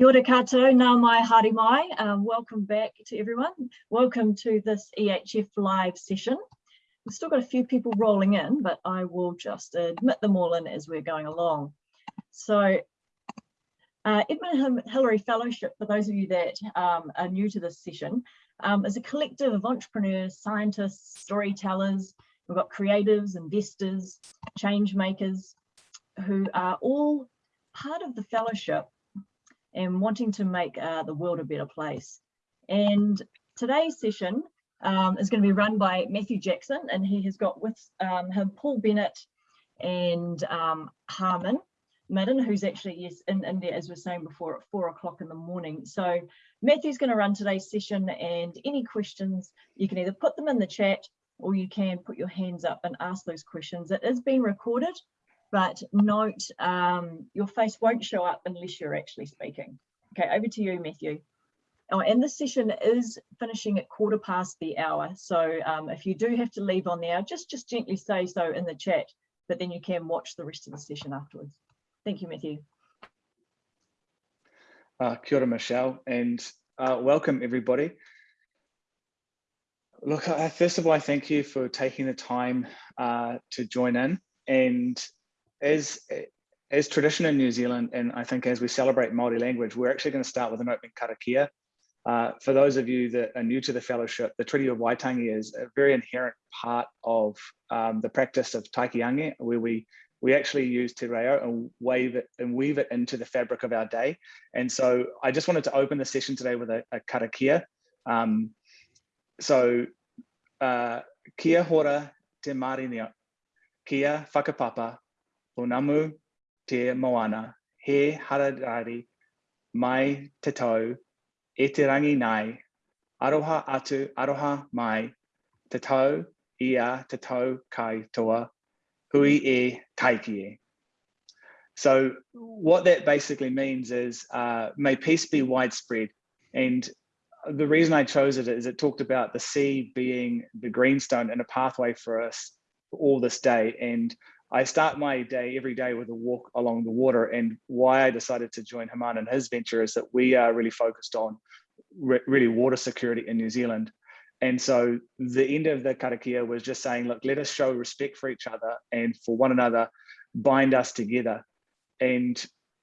Kia ora koutou, nā mai haere mai. Um, welcome back to everyone. Welcome to this EHF live session. We've still got a few people rolling in, but I will just admit them all in as we're going along. So uh, Edmund Hillary Fellowship, for those of you that um, are new to this session, um, is a collective of entrepreneurs, scientists, storytellers. We've got creatives, investors, change makers, who are all part of the fellowship and wanting to make uh, the world a better place. And today's session um, is going to be run by Matthew Jackson, and he has got with um, him Paul Bennett and um, Harman Madden, who's actually yes in India, as we are saying before, at four o'clock in the morning. So Matthew's going to run today's session, and any questions you can either put them in the chat or you can put your hands up and ask those questions. It is being recorded, but note um, your face won't show up unless you're actually speaking. Okay, over to you, Matthew. Oh, and this session is finishing at quarter past the hour. So um, if you do have to leave on the hour, just, just gently say so in the chat, but then you can watch the rest of the session afterwards. Thank you, Matthew. Uh, kia ora, Michelle, and uh, welcome everybody. Look, first of all, I thank you for taking the time uh, to join in. And as as tradition in New Zealand, and I think as we celebrate Māori language, we're actually going to start with an opening karakia. Uh, for those of you that are new to the fellowship, the Treaty of Waitangi is a very inherent part of um, the practice of tikanga, where we we actually use te reo and wave it and weave it into the fabric of our day. And so I just wanted to open the session today with a, a karakia. Um, so uh, kia hora te maringia, kia whakapapa, Onamu te moana, he hararari mai te tau, e te rangi nai, aroha atu, aroha mai, te tau, ia te tau kai toa, hui e taiki e. So what that basically means is uh, may peace be widespread. And the reason I chose it is it talked about the sea being the greenstone and a pathway for us all this day. And I start my day every day with a walk along the water. And why I decided to join Haman and his venture is that we are really focused on re really water security in New Zealand. And so the end of the karakia was just saying, look, let us show respect for each other and for one another, bind us together. And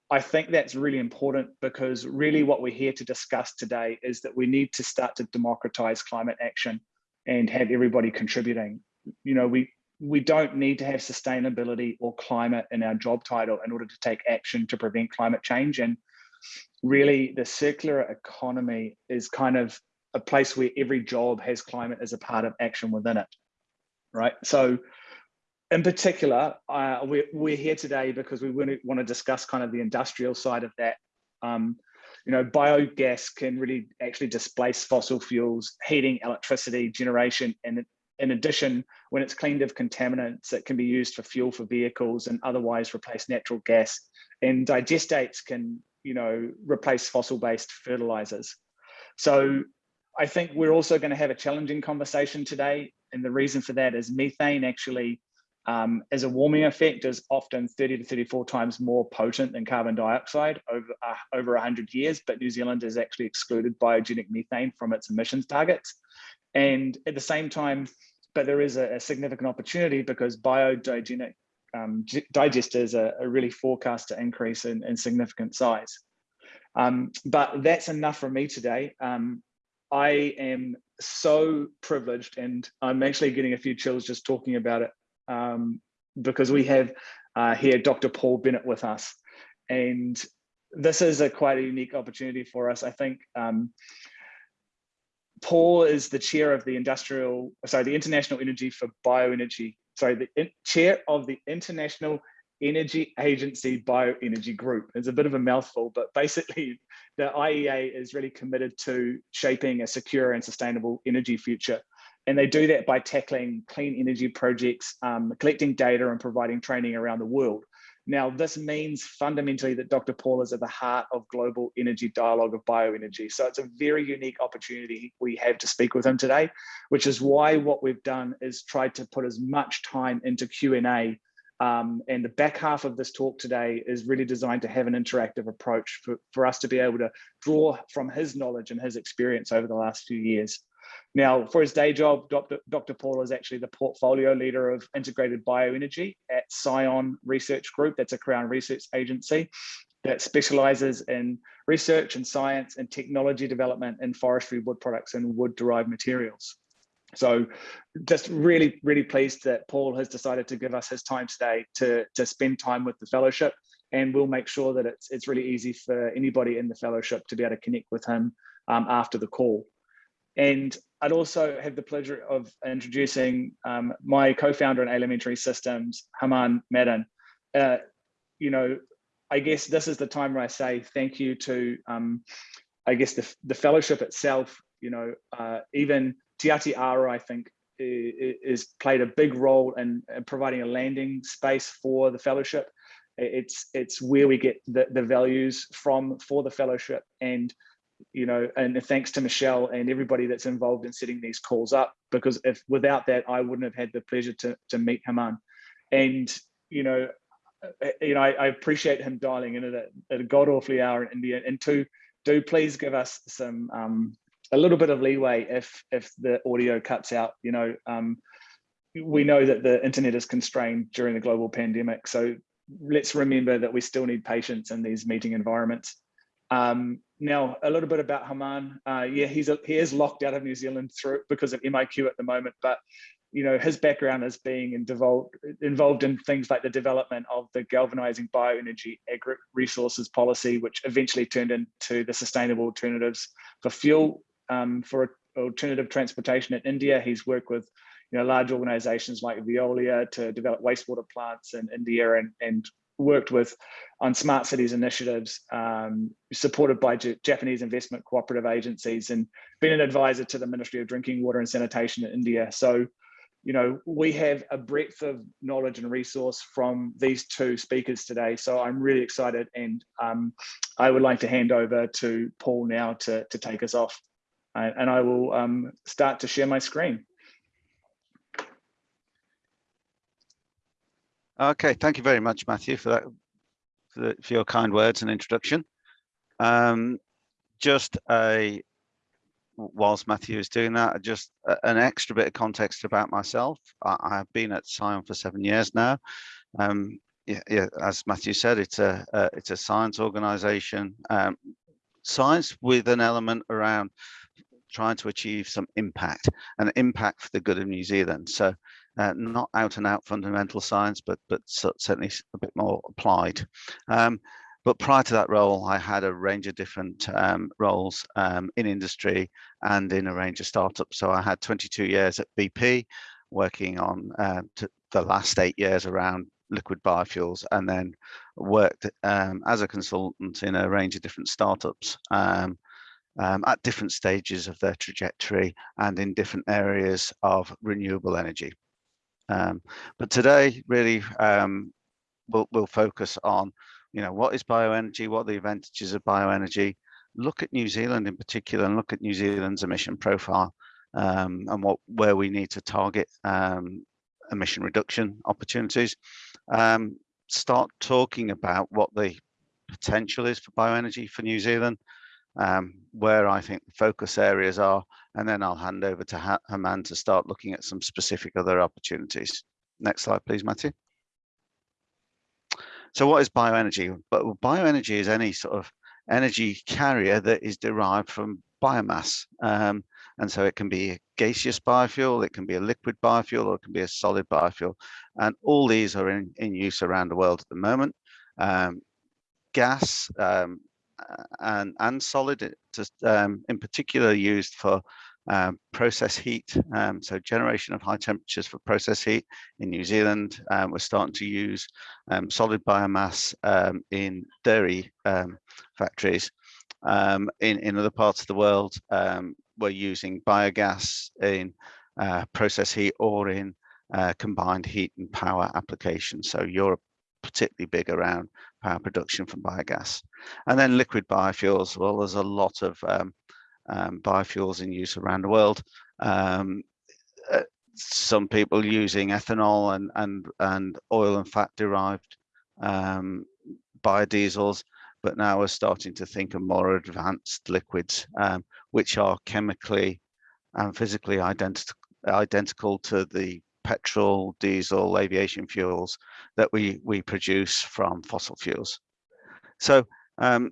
I think that's really important because really what we're here to discuss today is that we need to start to democratize climate action and have everybody contributing. You know, we we don't need to have sustainability or climate in our job title in order to take action to prevent climate change. And really the circular economy is kind of a place where every job has climate as a part of action within it, right? So in particular, uh, we're, we're here today because we want to discuss kind of the industrial side of that. Um, you know, biogas can really actually displace fossil fuels, heating, electricity, generation, and in addition, when it's cleaned of contaminants, it can be used for fuel for vehicles and otherwise replace natural gas. And digestates can, you know, replace fossil-based fertilizers. So I think we're also going to have a challenging conversation today. And the reason for that is methane actually, um, as a warming effect, is often 30 to 34 times more potent than carbon dioxide over, uh, over 100 years. But New Zealand has actually excluded biogenic methane from its emissions targets. And at the same time, but there is a, a significant opportunity because biodigenic um, digesters are, are, really forecast to increase in, in significant size. Um, but that's enough for me today. Um, I am so privileged and I'm actually getting a few chills just talking about it um, because we have uh, here Dr. Paul Bennett with us. And this is a quite a unique opportunity for us. I think um, Paul is the chair of the industrial, sorry, the International Energy for Bioenergy, sorry, the in, chair of the International Energy Agency Bioenergy Group. It's a bit of a mouthful, but basically the IEA is really committed to shaping a secure and sustainable energy future. And they do that by tackling clean energy projects, um, collecting data and providing training around the world. Now, this means fundamentally that Dr. Paul is at the heart of global energy dialogue of bioenergy. So it's a very unique opportunity we have to speak with him today, which is why what we've done is tried to put as much time into Q&A Um, and the back half of this talk today is really designed to have an interactive approach for, for us to be able to draw from his knowledge and his experience over the last few years. Now, for his day job, Dr. Paul is actually the portfolio leader of integrated bioenergy at Scion Research Group. That's a Crown research agency that specializes in research and science and technology development in forestry wood products and wood derived materials. So just really, really pleased that Paul has decided to give us his time today to, to spend time with the fellowship and we'll make sure that it's, it's really easy for anybody in the fellowship to be able to connect with him um, after the call. And I'd also have the pleasure of introducing um, my co-founder in Elementary Systems, Haman Madden. Uh, you know, I guess this is the time where I say thank you to, um, I guess, the, the fellowship itself, you know, uh, even Te Ati Ara, I think, is played a big role in, in, providing a landing space for the fellowship. It's it's where we get the, the values from for the fellowship and you know, and thanks to Michelle and everybody that's involved in setting these calls up, because if without that, I wouldn't have had the pleasure to, to meet Haman. And, you know, uh, you know, I, I appreciate him dialing in at a, at a god awfully hour in India. And two, do please give us some, um, a little bit of leeway if, if the audio cuts out, you know, um, we know that the internet is constrained during the global pandemic. So let's remember that we still need patience in these meeting environments. Um, now, a little bit about Haman. Uh, yeah, he's a, he is locked out of New Zealand through because of MIQ at the moment, but you know his background is being involved involved in things like the development of the galvanizing bioenergy agri resources policy, which eventually turned into the sustainable alternatives for fuel um, for alternative transportation in India. He's worked with you know large organizations like Veolia to develop wastewater plants in India and and worked with on smart cities initiatives um, supported by J Japanese investment cooperative agencies and been an advisor to the Ministry of Drinking Water and Sanitation in India. So, you know, we have a breadth of knowledge and resource from these two speakers today. So I'm really excited and um, I would like to hand over to Paul now to, to take us off. and I will um, start to share my screen. Okay, thank you very much, Matthew, for that, for, the, for your kind words and introduction. Um, just a, whilst Matthew is doing that, just a, an extra bit of context about myself. I, I have been at Scion for seven years now. Um, yeah, yeah, as Matthew said, it's a, it's a science organization, um, science with an element around trying to achieve some impact and impact for the good of New Zealand. So uh, not out and out fundamental science, but but certainly a bit more applied. Um, but prior to that role, I had a range of different um, roles um, in industry and in a range of startups. So I had 22 years at BP, working on uh, the last eight years around liquid biofuels, and then worked um, as a consultant in a range of different startups. Um, um, at different stages of their trajectory and in different areas of renewable energy. Um, but today, really, um, we'll, we'll focus on, you know, what is bioenergy, what are the advantages of bioenergy, look at New Zealand in particular and look at New Zealand's emission profile um, and what where we need to target um, emission reduction opportunities. Um, start talking about what the potential is for bioenergy for New Zealand, um, where I think the focus areas are, and then I'll hand over to Haman to start looking at some specific other opportunities. Next slide, please, Matthew. So what is bioenergy? But bioenergy is any sort of energy carrier that is derived from biomass. Um, and so it can be a gaseous biofuel, it can be a liquid biofuel, or it can be a solid biofuel. And all these are in, in use around the world at the moment. Um, gas um, and, and solid, just, um, in particular used for um, process heat. Um, so generation of high temperatures for process heat in New Zealand. Um, we're starting to use um, solid biomass um, in dairy um, factories. in, in other parts of the world, we're using biogas in uh, process heat or in uh, combined heat and power applications. So Europe particularly big around power production from biogas. And then liquid biofuels, well, there's a lot of um, um, biofuels in use around the world. Um, uh, some people using ethanol and and and oil and fat derived um, biodiesels, but now we're starting to think of more advanced liquids, um, which are chemically and physically identical identical to the petrol, diesel, aviation fuels that we we produce from fossil fuels. So um,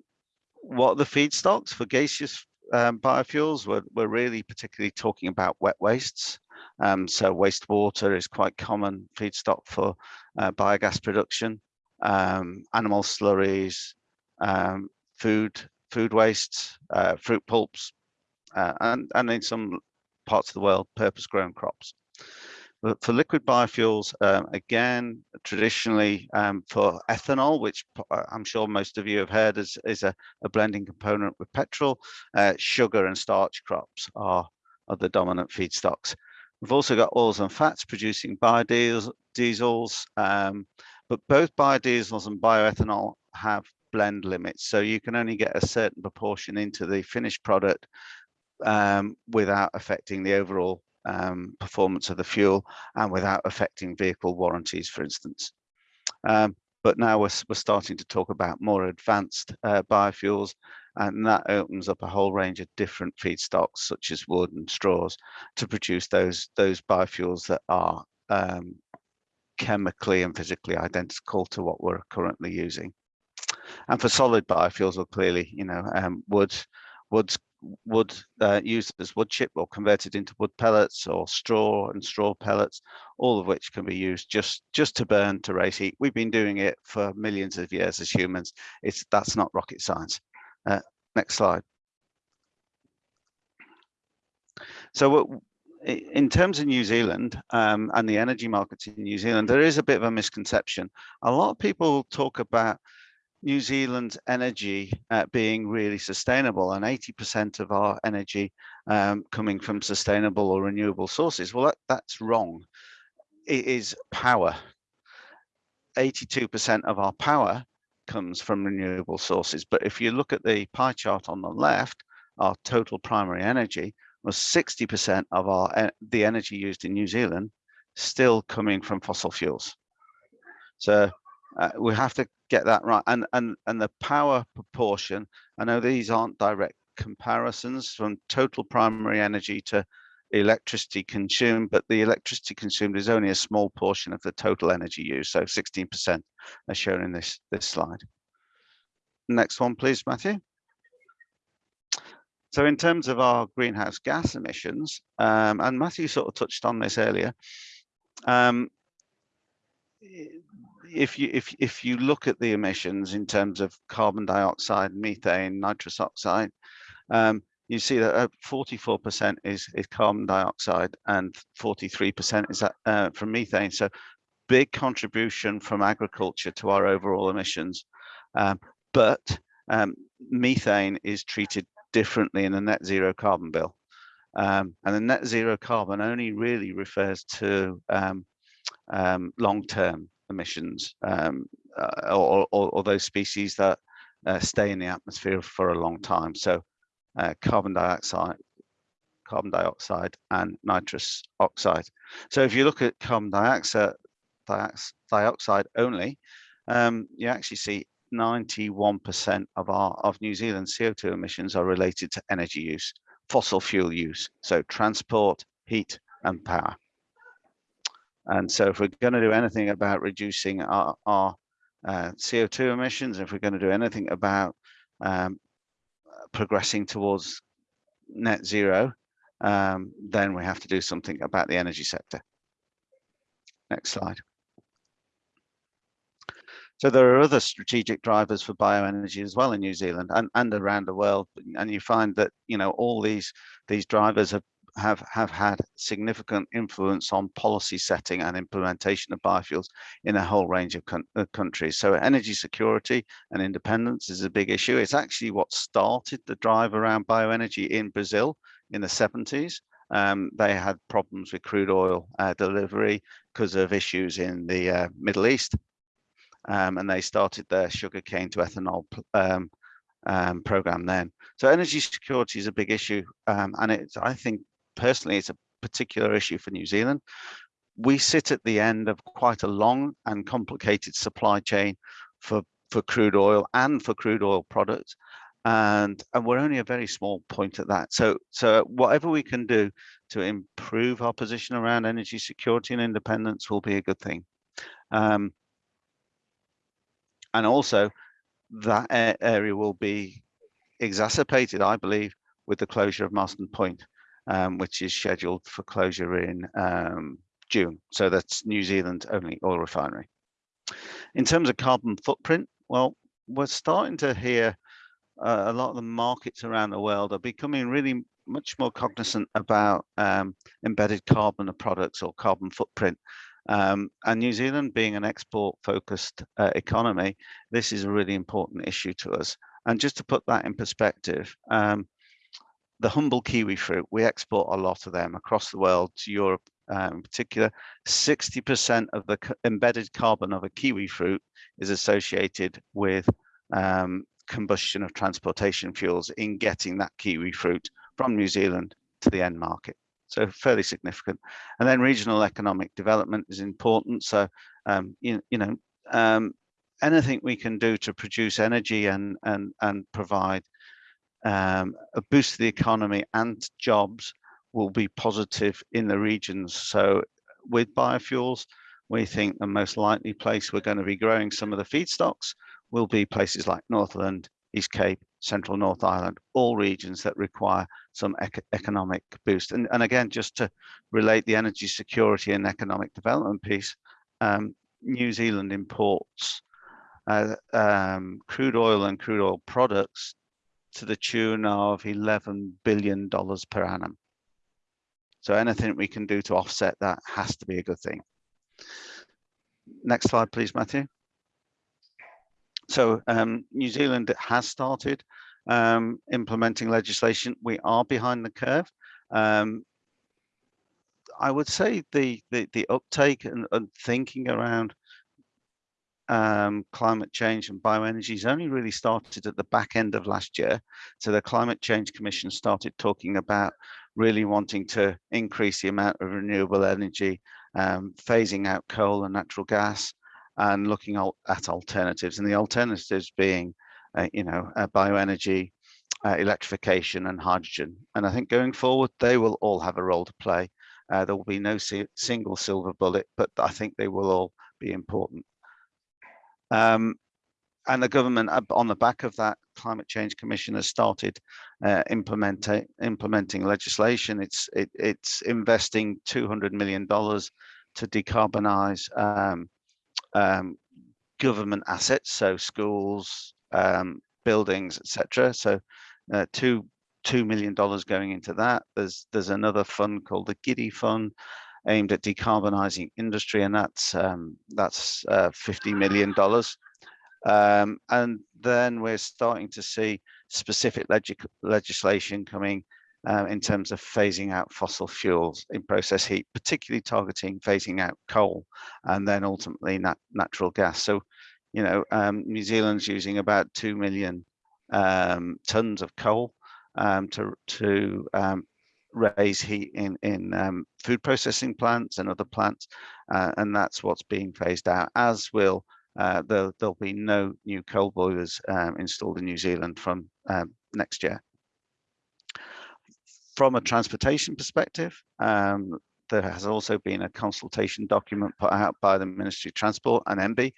what are the feedstocks for gaseous um, biofuels? We're, we're really particularly talking about wet wastes. Um, so wastewater is quite common feedstock for uh, biogas production, um, animal slurries, um, food food wastes, uh, fruit pulps, uh, and, and in some parts of the world, purpose grown crops. For liquid biofuels, um, again, traditionally um, for ethanol, which uh, I'm sure most of you have heard is, is a, a blending component with petrol, uh, sugar and starch crops are, are the dominant feedstocks. We've also got oils and fats producing biodiesels, um, but both biodiesels and bioethanol have blend limits. So you can only get a certain proportion into the finished product um, without affecting the overall um, performance of the fuel and without affecting vehicle warranties, for instance. Um, but now we're, we're starting to talk about more advanced uh, biofuels and that opens up a whole range of different feedstocks such as wood and straws to produce those those biofuels that are um, chemically and physically identical to what we're currently using. And for solid biofuels, well, clearly, you know, um, wood, wood's wood uh, used as wood chip or converted into wood pellets or straw and straw pellets, all of which can be used just just to burn to raise heat. We've been doing it for millions of years as humans. It's that's not rocket science. Uh, next slide. So in terms of New Zealand um, and the energy markets in New Zealand, there is a bit of a misconception. A lot of people talk about New Zealand's energy uh, being really sustainable and 80% of our energy um, coming from sustainable or renewable sources. Well, that, that's wrong. It is power. 82% of our power comes from renewable sources. But if you look at the pie chart on the left, our total primary energy was 60% of our the energy used in New Zealand still coming from fossil fuels. So uh, we have to get that right. And, and, and the power proportion, I know these aren't direct comparisons from total primary energy to electricity consumed, but the electricity consumed is only a small portion of the total energy used. So 16% as shown in this, this slide. Next one, please, Matthew. So in terms of our greenhouse gas emissions, um, and Matthew sort of touched on this earlier, um, if you if if you look at the emissions in terms of carbon dioxide, methane, nitrous oxide, um, you see that 44% uh, is is carbon dioxide and 43% is that, uh, from methane. So big contribution from agriculture to our overall emissions. Um, but um, methane is treated differently in the net zero carbon bill. Um, and the net zero carbon only really refers to um, um, long-term emissions um, uh, or, or, or, those species that uh, stay in the atmosphere for a long time. So uh, carbon dioxide, carbon dioxide and nitrous oxide. So if you look at carbon dioxide, dioxide only, um, you actually see 91% of our of New Zealand's CO2 emissions are related to energy use, fossil fuel use, so transport, heat and power. And so if we're going to do anything about reducing our, our uh, CO2 emissions, if we're going to do anything about um, progressing towards net zero, um, then we have to do something about the energy sector. Next slide. So there are other strategic drivers for bioenergy as well in New Zealand and, and around the world. And you find that, you know, all these these drivers have have, have had significant influence on policy setting and implementation of biofuels in a whole range of uh, countries. So energy security and independence is a big issue. It's actually what started the drive around bioenergy in Brazil in the 70s. Um, they had problems with crude oil uh, delivery because of issues in the uh, Middle East. Um, and they started their sugarcane to ethanol um, um, program then. So energy security is a big issue, um, and it's I think personally, it's a particular issue for New Zealand. We sit at the end of quite a long and complicated supply chain for, for crude oil and for crude oil products. And, and we're only a very small point at that. So, so whatever we can do to improve our position around energy security and independence will be a good thing. Um, and also that area will be exacerbated, I believe, with the closure of Marsden Point, um, which is scheduled for closure in um, June. So that's New Zealand's only oil refinery. In terms of carbon footprint, well, we're starting to hear uh, a lot of the markets around the world are becoming really much more cognizant about um, embedded carbon products or carbon footprint. Um, and New Zealand being an export focused uh, economy, this is a really important issue to us. And just to put that in perspective, um, the humble kiwi fruit, we export a lot of them across the world to Europe uh, in particular. 60% of the embedded carbon of a kiwi fruit is associated with um, combustion of transportation fuels in getting that kiwi fruit from New Zealand to the end market. So fairly significant. And then regional economic development is important. So, um, you, you know, um, anything we can do to produce energy and, and, and provide um, a boost to the economy and jobs will be positive in the regions. So with biofuels, we think the most likely place we're going to be growing some of the feedstocks will be places like Northland, East Cape, Central North Island, all regions that require some ec economic boost. And, and again, just to relate the energy security and economic development piece, um, New Zealand imports uh, um, crude oil and crude oil products to the tune of $11 billion per annum. So anything we can do to offset that has to be a good thing. Next slide, please, Matthew. So um, New Zealand has started um, implementing legislation. We are behind the curve. Um, I would say the, the, the uptake and, and thinking around um, climate change and bioenergy has only really started at the back end of last year. So the Climate Change Commission started talking about really wanting to increase the amount of renewable energy, um, phasing out coal and natural gas, and looking at alternatives. And the alternatives being, uh, you know, uh, bioenergy, uh, electrification, and hydrogen. And I think going forward, they will all have a role to play. Uh, there will be no si single silver bullet, but I think they will all be important. Um, and the government on the back of that climate change commission has started uh, implementing implementing legislation. It's it, it's investing 200 million dollars to decarbonize um, um, government assets so schools um, buildings etc so uh, two two million dollars going into that. There's there's another fund called the GIDI fund aimed at decarbonizing industry and that's um, that's uh, 50 million dollars um, and then we're starting to see specific leg legislation coming uh, in terms of phasing out fossil fuels in process heat, particularly targeting phasing out coal and then ultimately nat natural gas. So, you know, um, New Zealand's using about 2 million um, tons of coal um, to, to um, raise heat in, in um, food processing plants and other plants. Uh, and that's what's being phased out, as will uh, there, will be no new coal boilers um, installed in New Zealand from um, next year. From a transportation perspective, um, there has also been a consultation document put out by the Ministry of Transport and MB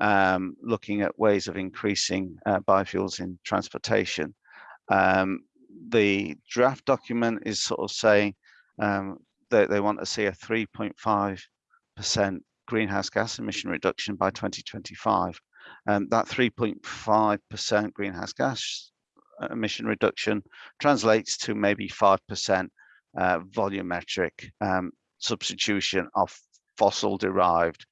um, looking at ways of increasing uh, biofuels in transportation. Um, the draft document is sort of saying um, that they want to see a 3.5 percent greenhouse gas emission reduction by 2025. And that 3.5% greenhouse gas uh, emission reduction translates to maybe 5% uh, volumetric um, substitution of fossil derived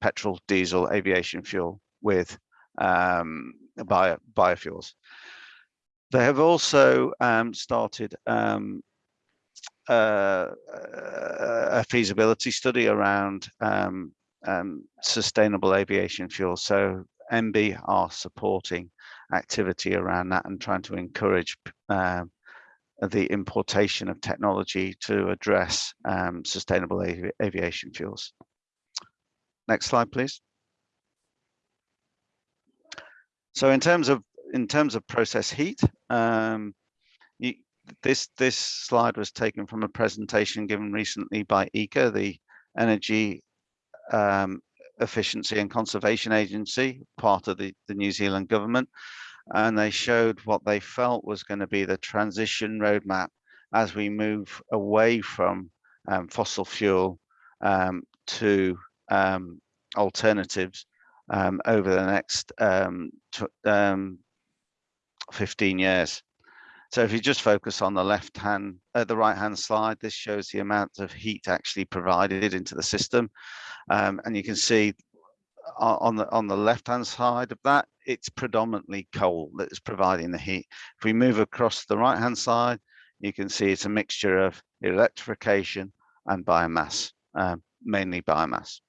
petrol, diesel, aviation fuel with um, bio, biofuels. They have also um, started um, uh, a feasibility study around um, um, sustainable aviation fuel. So MBIE are supporting activity around that and trying to encourage um, the importation of technology to address um, sustainable avi aviation fuels. Next slide, please. So in terms of in terms of process heat, um, you, this this slide was taken from a presentation given recently by EECA, the Energy um, Efficiency and Conservation Agency, part of the, the New Zealand government, and they showed what they felt was going to be the transition roadmap as we move away from um, fossil fuel um, to um, alternatives um, over the next um, 15 years. So if you just focus on the left hand, uh, the right hand slide, this shows the amount of heat actually provided into the system. Um, and you can see on the on the left hand side of that, it's predominantly coal that is providing the heat. If we move across the right hand side, you can see it's a mixture of electrification and biomass, um, mainly biomass.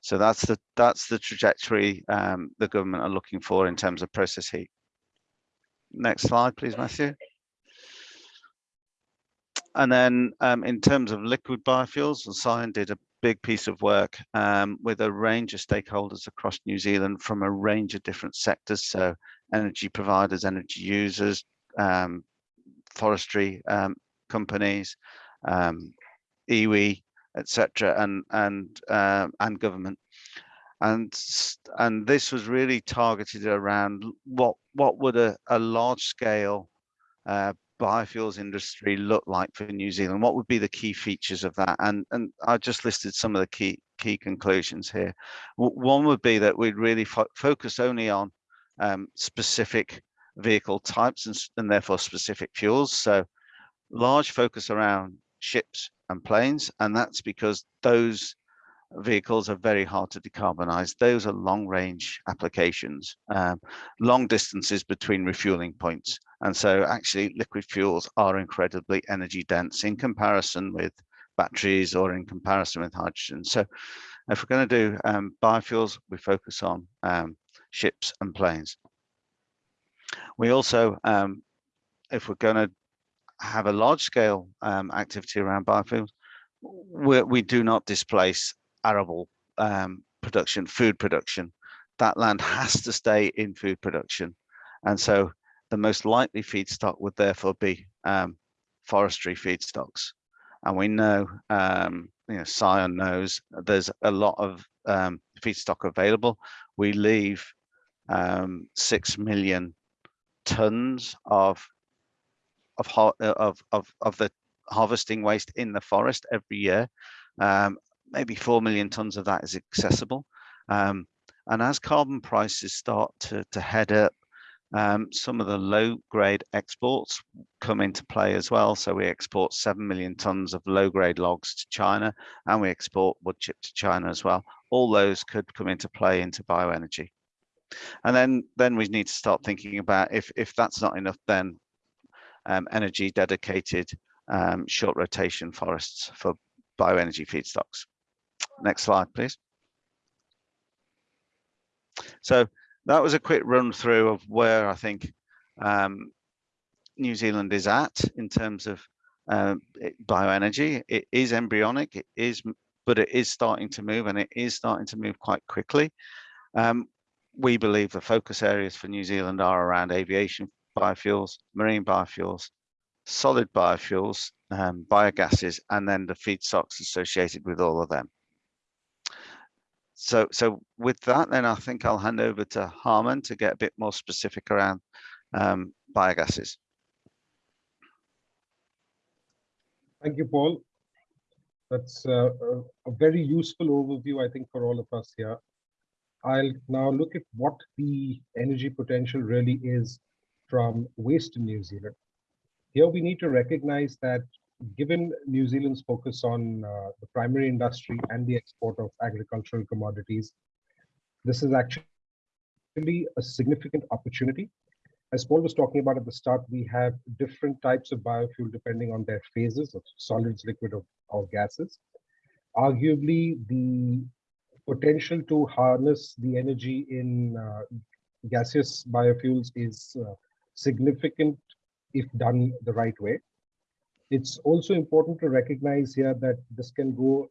So that's the that's the trajectory um, the government are looking for in terms of process heat. Next slide, please, Matthew. And then um, in terms of liquid biofuels, and Scion did a big piece of work um, with a range of stakeholders across New Zealand from a range of different sectors. So energy providers, energy users, um, forestry um, companies, um, iwi, etc., and and uh, and government and and this was really targeted around what what would a, a large scale uh, biofuels industry look like for New Zealand? What would be the key features of that? And and I just listed some of the key key conclusions here. One would be that we'd really fo focus only on um, specific vehicle types and, and therefore specific fuels. So large focus around ships and planes, and that's because those vehicles are very hard to decarbonize. Those are long range applications, um, long distances between refueling points. And so actually liquid fuels are incredibly energy dense in comparison with batteries or in comparison with hydrogen. So if we're going to do um, biofuels, we focus on um, ships and planes. We also, um, if we're going to have a large scale um, activity around biofuels, we, we do not displace arable um, production, food production, that land has to stay in food production. And so the most likely feedstock would therefore be um, forestry feedstocks. And we know, um, you know, Scion knows there's a lot of um, feedstock available. We leave um, six million tons of of of of of the harvesting waste in the forest every year. Um, maybe 4 million tons of that is accessible. Um, and as carbon prices start to, to head up, um, some of the low grade exports come into play as well. So we export 7 million tons of low grade logs to China and we export wood chip to China as well. All those could come into play into bioenergy. And then, then we need to start thinking about if, if that's not enough, then um, energy dedicated um, short rotation forests for bioenergy feedstocks. Next slide, please. So that was a quick run through of where I think um, New Zealand is at in terms of uh, bioenergy. It is embryonic, it is, but it is starting to move and it is starting to move quite quickly. Um, we believe the focus areas for New Zealand are around aviation biofuels, marine biofuels, solid biofuels, um, biogases, and then the feedstocks associated with all of them so so with that then i think i'll hand over to harman to get a bit more specific around um, biogases. Thank you paul. That's a, a, very useful overview i think for all of us here. I'll now look at what the energy potential really is from waste in new zealand. Here we need to recognize that given New Zealand's focus on uh, the primary industry and the export of agricultural commodities, this is actually a significant opportunity. As Paul was talking about at the start, we have different types of biofuel depending on their phases of solids, liquid, or, or gases. Arguably, the potential to harness the energy in uh, gaseous biofuels is uh, significant if done the right way. It's also important to recognize here that this can go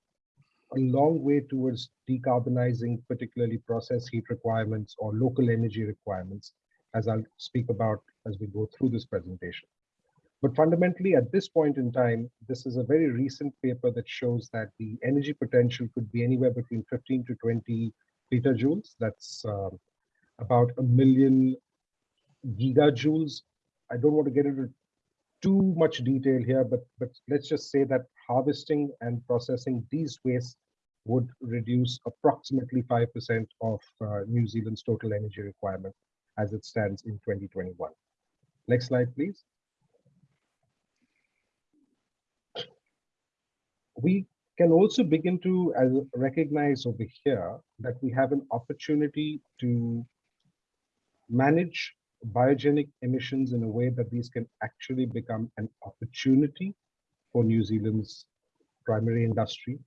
a long way towards decarbonizing particularly process heat requirements or local energy requirements, as I'll speak about as we go through this presentation. But fundamentally, at this point in time, this is a very recent paper that shows that the energy potential could be anywhere between 15 to 20 petajoules. That's uh, about a million gigajoules. I don't want to get into too much detail here, but, but let's just say that harvesting and processing these wastes would reduce approximately 5% of uh, New Zealand's total energy requirement as it stands in 2021. Next slide, please. We can also begin to recognize over here that we have an opportunity to manage biogenic emissions in a way that these can actually become an opportunity for New Zealand's primary industry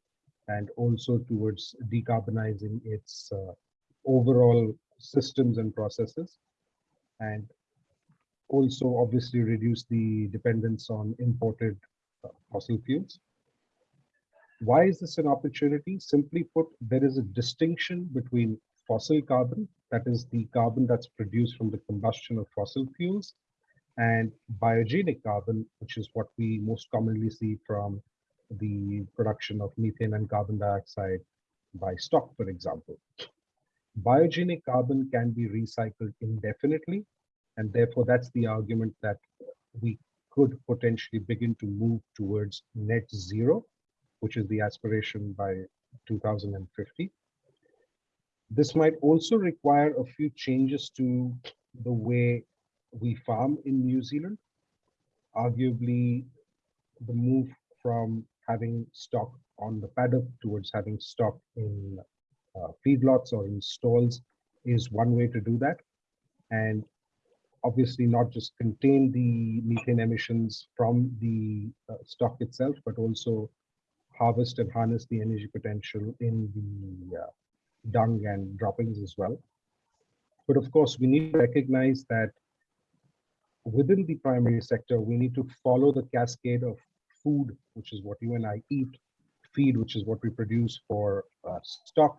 and also towards decarbonizing its uh, overall systems and processes and also obviously reduce the dependence on imported uh, fossil fuels. Why is this an opportunity? Simply put, there is a distinction between fossil carbon, that is the carbon that's produced from the combustion of fossil fuels, and biogenic carbon, which is what we most commonly see from the production of methane and carbon dioxide by stock, for example. Biogenic carbon can be recycled indefinitely, and therefore that's the argument that we could potentially begin to move towards net zero, which is the aspiration by 2050. This might also require a few changes to the way we farm in New Zealand. Arguably, the move from having stock on the paddock towards having stock in uh, feedlots or in stalls is one way to do that. And obviously not just contain the methane emissions from the uh, stock itself, but also harvest and harness the energy potential in the uh, dung and droppings as well. But of course, we need to recognize that within the primary sector, we need to follow the cascade of food, which is what you and I eat, feed, which is what we produce for uh, stock,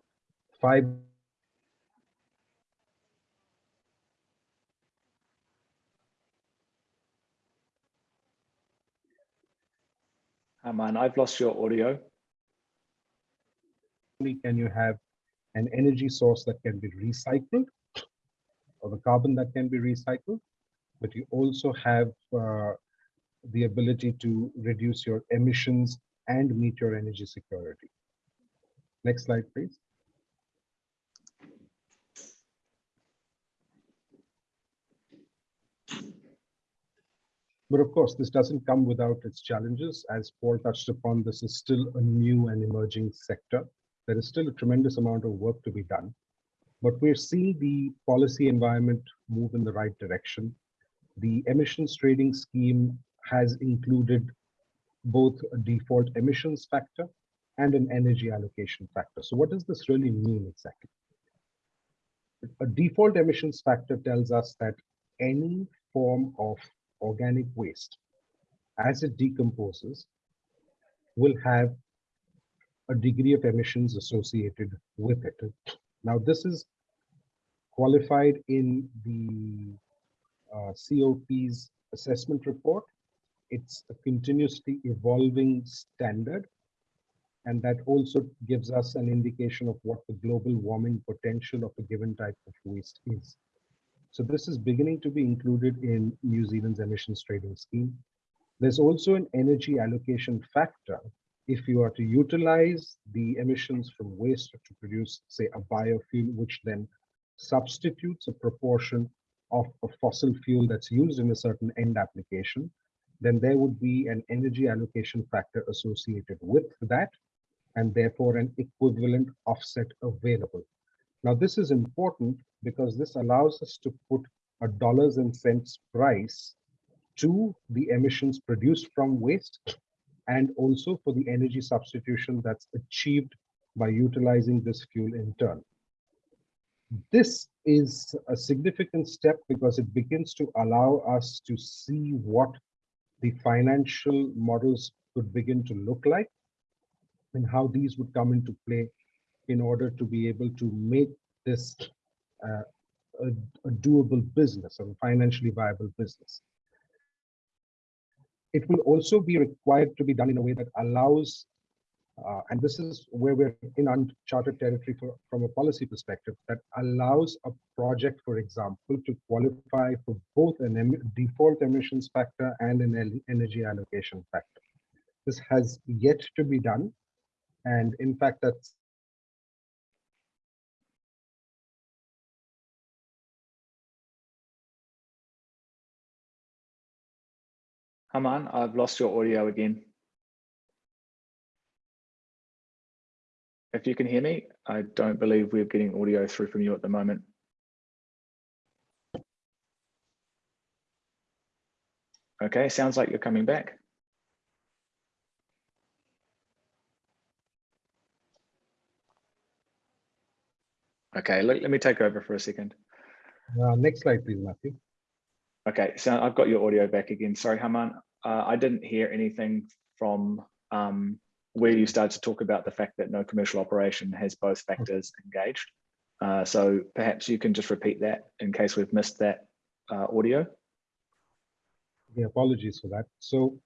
fiber, Oh man, I've lost your audio. can you have an energy source that can be recycled or the carbon that can be recycled, but you also have uh, the ability to reduce your emissions and meet your energy security. Next slide, please. But of course, this doesn't come without its challenges. As Paul touched upon, this is still a new and emerging sector. There is still a tremendous amount of work to be done. But we're seeing the policy environment move in the right direction. The emissions trading scheme has included both a default emissions factor and an energy allocation factor. So what does this really mean exactly? A default emissions factor tells us that any form of organic waste, as it decomposes, will have a degree of emissions associated with it. Now, this is qualified in the uh, COP's assessment report. It's a continuously evolving standard. And that also gives us an indication of what the global warming potential of a given type of waste is. So this is beginning to be included in New Zealand's emissions trading scheme. There's also an energy allocation factor. If you are to utilize the emissions from waste to produce, say, a biofuel, which then substitutes a proportion of a fossil fuel that's used in a certain end application, then there would be an energy allocation factor associated with that, and therefore an equivalent offset available. Now, this is important because this allows us to put a dollars and cents price to the emissions produced from waste and also for the energy substitution that's achieved by utilizing this fuel in turn. this is a significant step because it begins to allow us to see what the financial models could begin to look like and how these would come into play in order to be able to make this uh, a, a doable business, a financially viable business. It will also be required to be done in a way that allows uh, and this is where we're in uncharted territory for, from a policy perspective that allows a project, for example, to qualify for both an em default emissions factor and an energy allocation factor. This has yet to be done. And in fact, that's Haman, I've lost your audio again. If you can hear me, I don't believe we're getting audio through from you at the moment. Okay, sounds like you're coming back. Okay, let, let me take over for a second. uh, next slide, please, Matthew. Okay, so I've got your audio back again. Sorry, Haman. Uh, I didn't hear anything from um, where you started to talk about the fact that no commercial operation has both factors engaged. Uh, so perhaps you can just repeat that in case we've missed that uh, audio. Yeah, apologies for that. So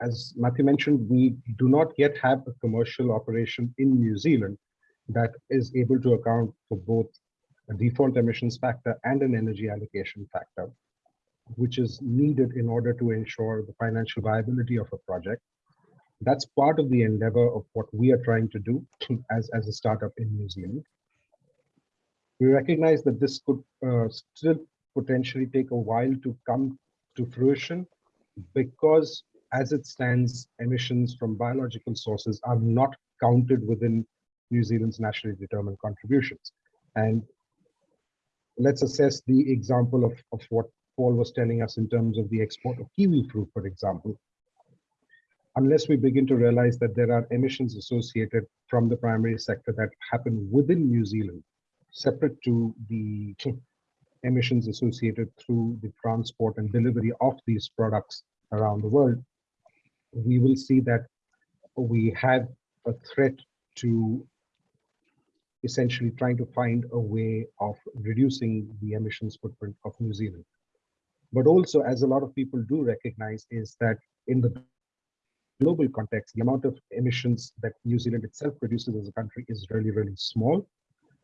as Matthew mentioned, we do not yet have a commercial operation in New Zealand that is able to account for both a default emissions factor and an energy allocation factor, which is needed in order to ensure the financial viability of a project. That's part of the endeavor of what we are trying to do as, as a startup in New Zealand. We recognize that this could uh, still potentially take a while to come to fruition because as it stands, emissions from biological sources are not counted within New Zealand's nationally determined contributions. And let's assess the example of, of what Paul was telling us in terms of the export of kiwi fruit, for example. Unless we begin to realize that there are emissions associated from the primary sector that happen within New Zealand, separate to the emissions associated through the transport and delivery of these products around the world, we will see that we have a threat to essentially trying to find a way of reducing the emissions footprint of New Zealand. But also, as a lot of people do recognize, is that in the global context, the amount of emissions that New Zealand itself produces as a country is really, really small.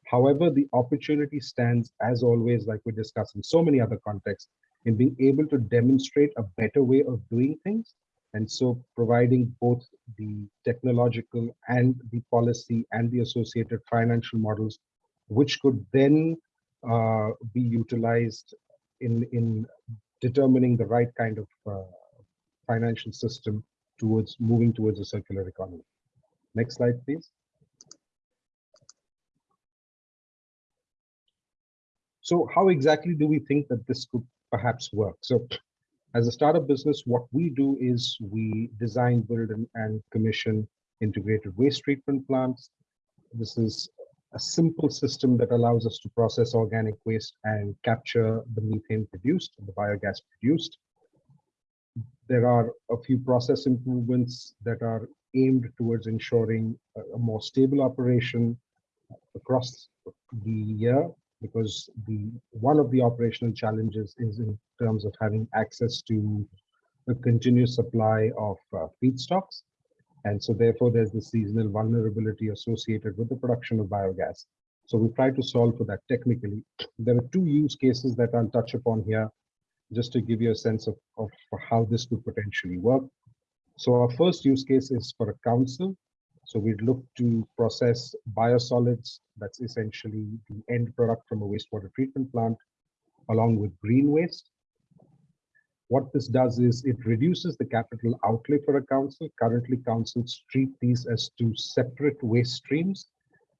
However, the opportunity stands, as always, like we discussed in so many other contexts, in being able to demonstrate a better way of doing things. And so providing both the technological and the policy and the associated financial models, which could then uh, be utilized in, in determining the right kind of uh, financial system towards moving towards a circular economy. Next slide, please. So how exactly do we think that this could perhaps work? So as a startup business, what we do is we design, build, and, and commission integrated waste treatment plants. This is a simple system that allows us to process organic waste and capture the methane produced, the biogas produced. There are a few process improvements that are aimed towards ensuring a, a more stable operation across the year because the one of the operational challenges is in terms of having access to a continuous supply of uh, feedstocks. And so therefore there's the seasonal vulnerability associated with the production of biogas. So we try to solve for that technically. There are two use cases that I'll touch upon here, just to give you a sense of, of how this could potentially work. So our first use case is for a council so we'd look to process biosolids, that's essentially the end product from a wastewater treatment plant, along with green waste. What this does is it reduces the capital outlay for a council. Currently, councils treat these as two separate waste streams,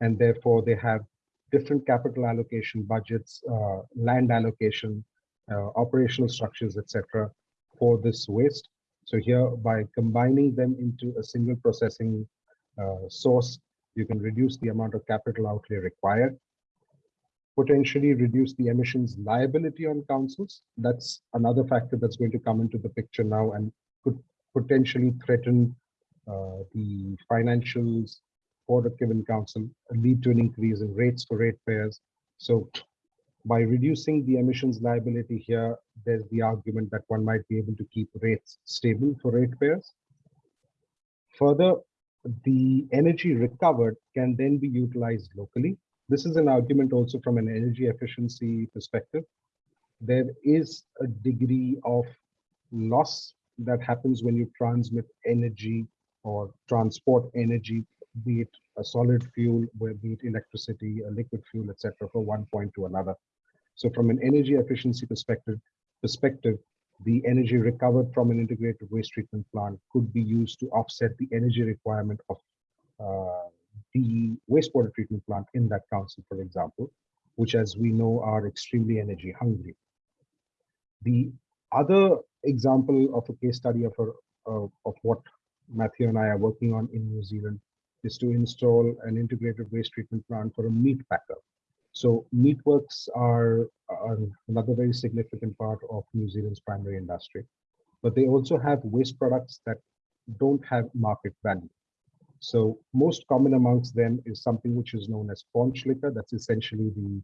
and therefore they have different capital allocation budgets, uh, land allocation, uh, operational structures, etc., for this waste. So here, by combining them into a single processing source, you can reduce the amount of capital outlay required. potentially reduce the emissions liability on councils. That's another factor that's going to come into the picture now and could potentially threaten uh, the financials for the given council, lead to an increase in rates for ratepayers. So by reducing the emissions liability here, there's the argument that one might be able to keep rates stable for ratepayers. Further, the energy recovered can then be utilized locally. This is an argument also from an energy efficiency perspective. There is a degree of loss that happens when you transmit energy or transport energy, be it a solid fuel, be it electricity, a liquid fuel, etc., from one point to another. So from an energy efficiency perspective, perspective, the energy recovered from an integrated waste treatment plant could be used to offset the energy requirement of uh, the wastewater treatment plant in that council, for example, which as we know are extremely energy hungry. The other example of a case study of, a, of, of what Matthew and I are working on in New Zealand is to install an integrated waste treatment plant for a meat packer. So meatworks are, are another very significant part of New Zealand's primary industry, but they also have waste products that don't have market value. So most common amongst them is something which is known as paunch liquor. That's essentially the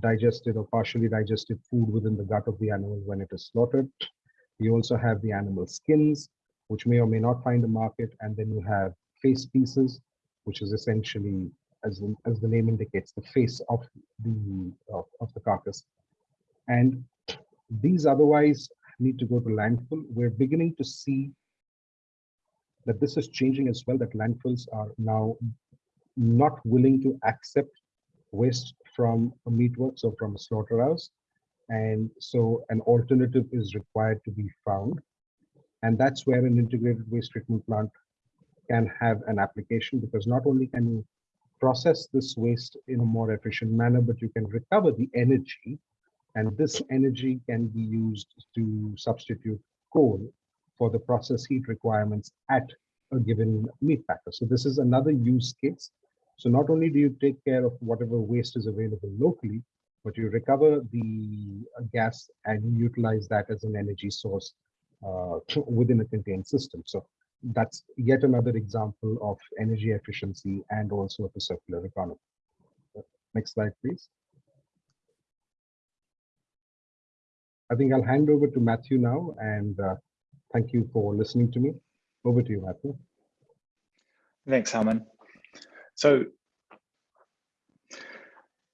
digested or partially digested food within the gut of the animal when it is slaughtered. You also have the animal skins, which may or may not find a market. And then you have face pieces, which is essentially as the, as the name indicates, the face of the of, of the carcass. And these otherwise need to go to landfill. We're beginning to see that this is changing as well, that landfills are now not willing to accept waste from a meatworks or from a slaughterhouse. And so an alternative is required to be found. And that's where an integrated waste treatment plant can have an application because not only can you process this waste in a more efficient manner, but you can recover the energy. And this energy can be used to substitute coal for the process heat requirements at a given meat packer. So this is another use case. So not only do you take care of whatever waste is available locally, but you recover the gas and utilize that as an energy source uh, within a contained system. So that's yet another example of energy efficiency and also of a circular economy. Next slide, please. I think I'll hand over to Matthew now, and uh, thank you for listening to me. Over to you, Matthew. Thanks, Harman. So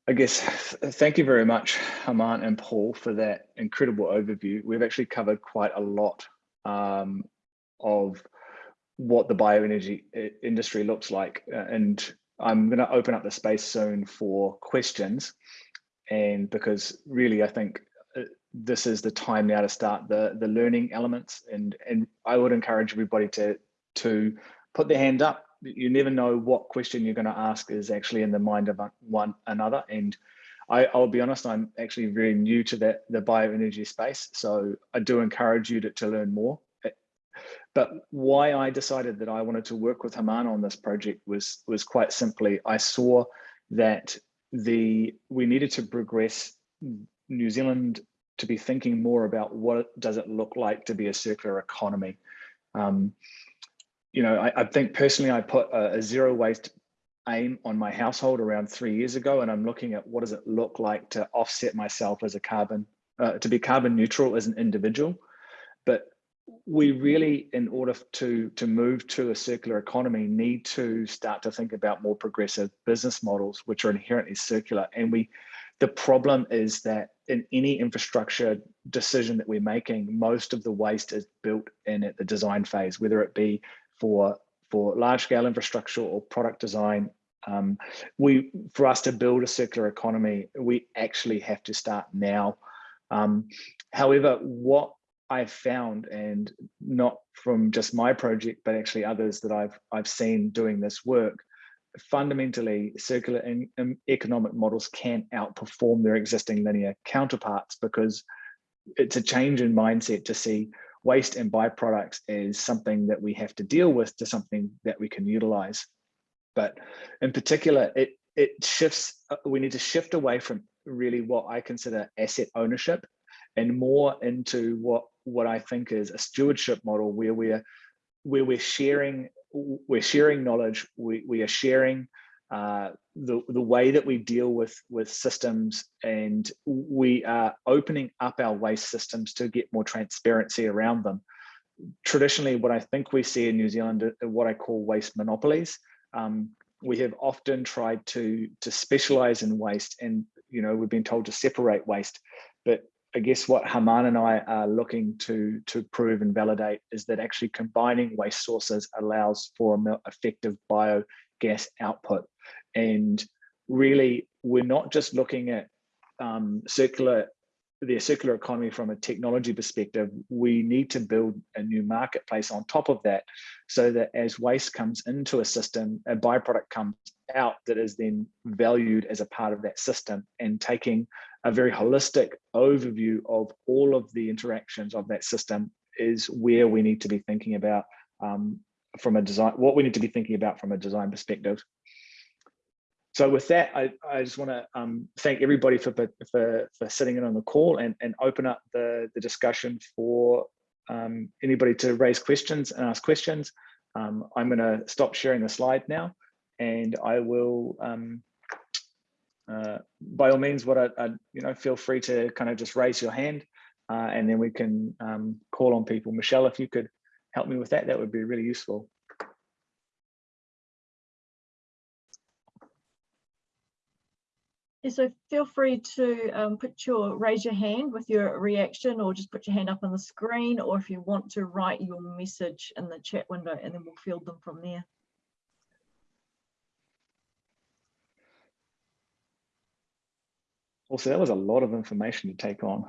I guess thank you very much, Haman and Paul, for that incredible overview. We've actually covered quite a lot um, of what the bioenergy uh, industry looks like. Uh, and I'm going to open up the space soon for questions. And because really, I think uh, this is the time now to start the, the learning elements. And, and I would encourage everybody to, to put their hand up. You never know what question you're going to ask is actually in the mind of one another. And I, will be honest, I'm actually very new to that the bioenergy space. So I do encourage you to, to learn more. But why I decided that I wanted to work with Haman on this project was, was quite simply, I saw that the we needed to progress New Zealand to be thinking more about what does it look like to be a circular economy. Um, you know, I, I, think personally, I put a, a, zero waste aim on my household around three years ago, and I'm looking at what does it look like to offset myself as a carbon, uh, to be carbon neutral as an individual. But we really, in order to, to move to a circular economy, need to start to think about more progressive business models, which are inherently circular. And we, the problem is that in any infrastructure decision that we're making, most of the waste is built in at the design phase, whether it be for, for large scale infrastructure or product design. Um, we, for us to build a circular economy, we actually have to start now. Um, however, what I've found, and not from just my project, but actually others that I've I've seen doing this work, fundamentally circular in, in economic models can outperform their existing linear counterparts because it's a change in mindset to see waste and byproducts as something that we have to deal with to something that we can utilize. But in particular, it it shifts, uh, we need to shift away from really what I consider asset ownership and more into what what I think is a stewardship model where we're where we're sharing we're sharing knowledge we, we are sharing uh, the, the way that we deal with with systems and we are opening up our waste systems to get more transparency around them. Traditionally what I think we see in New Zealand are what I call waste monopolies um, we have often tried to to specialize in waste and you know we've been told to separate waste but I guess what Haman and I are looking to to prove and validate is that actually combining waste sources allows for effective biogas output. And really, we're not just looking at um, circular the circular economy from a technology perspective, we need to build a new marketplace on top of that so that as waste comes into a system, a byproduct comes out that is then valued as a part of that system and taking a very holistic overview of all of the interactions of that system is where we need to be thinking about um, from a design, what we need to be thinking about from a design perspective. So with that, I, I just want to um, thank everybody for, for, for sitting in on the call and, and open up the, the discussion for um, anybody to raise questions and ask questions. Um, I'm going to stop sharing the slide now and I will um, uh, by all means, what I, I, you know, feel free to kind of just raise your hand uh, and then we can um, call on people. Michelle, if you could help me with that, that would be really useful. Yeah, so feel free to um, put your raise your hand with your reaction or just put your hand up on the screen or if you want to write your message in the chat window and then we'll field them from there. Also, that was a lot of information to take on.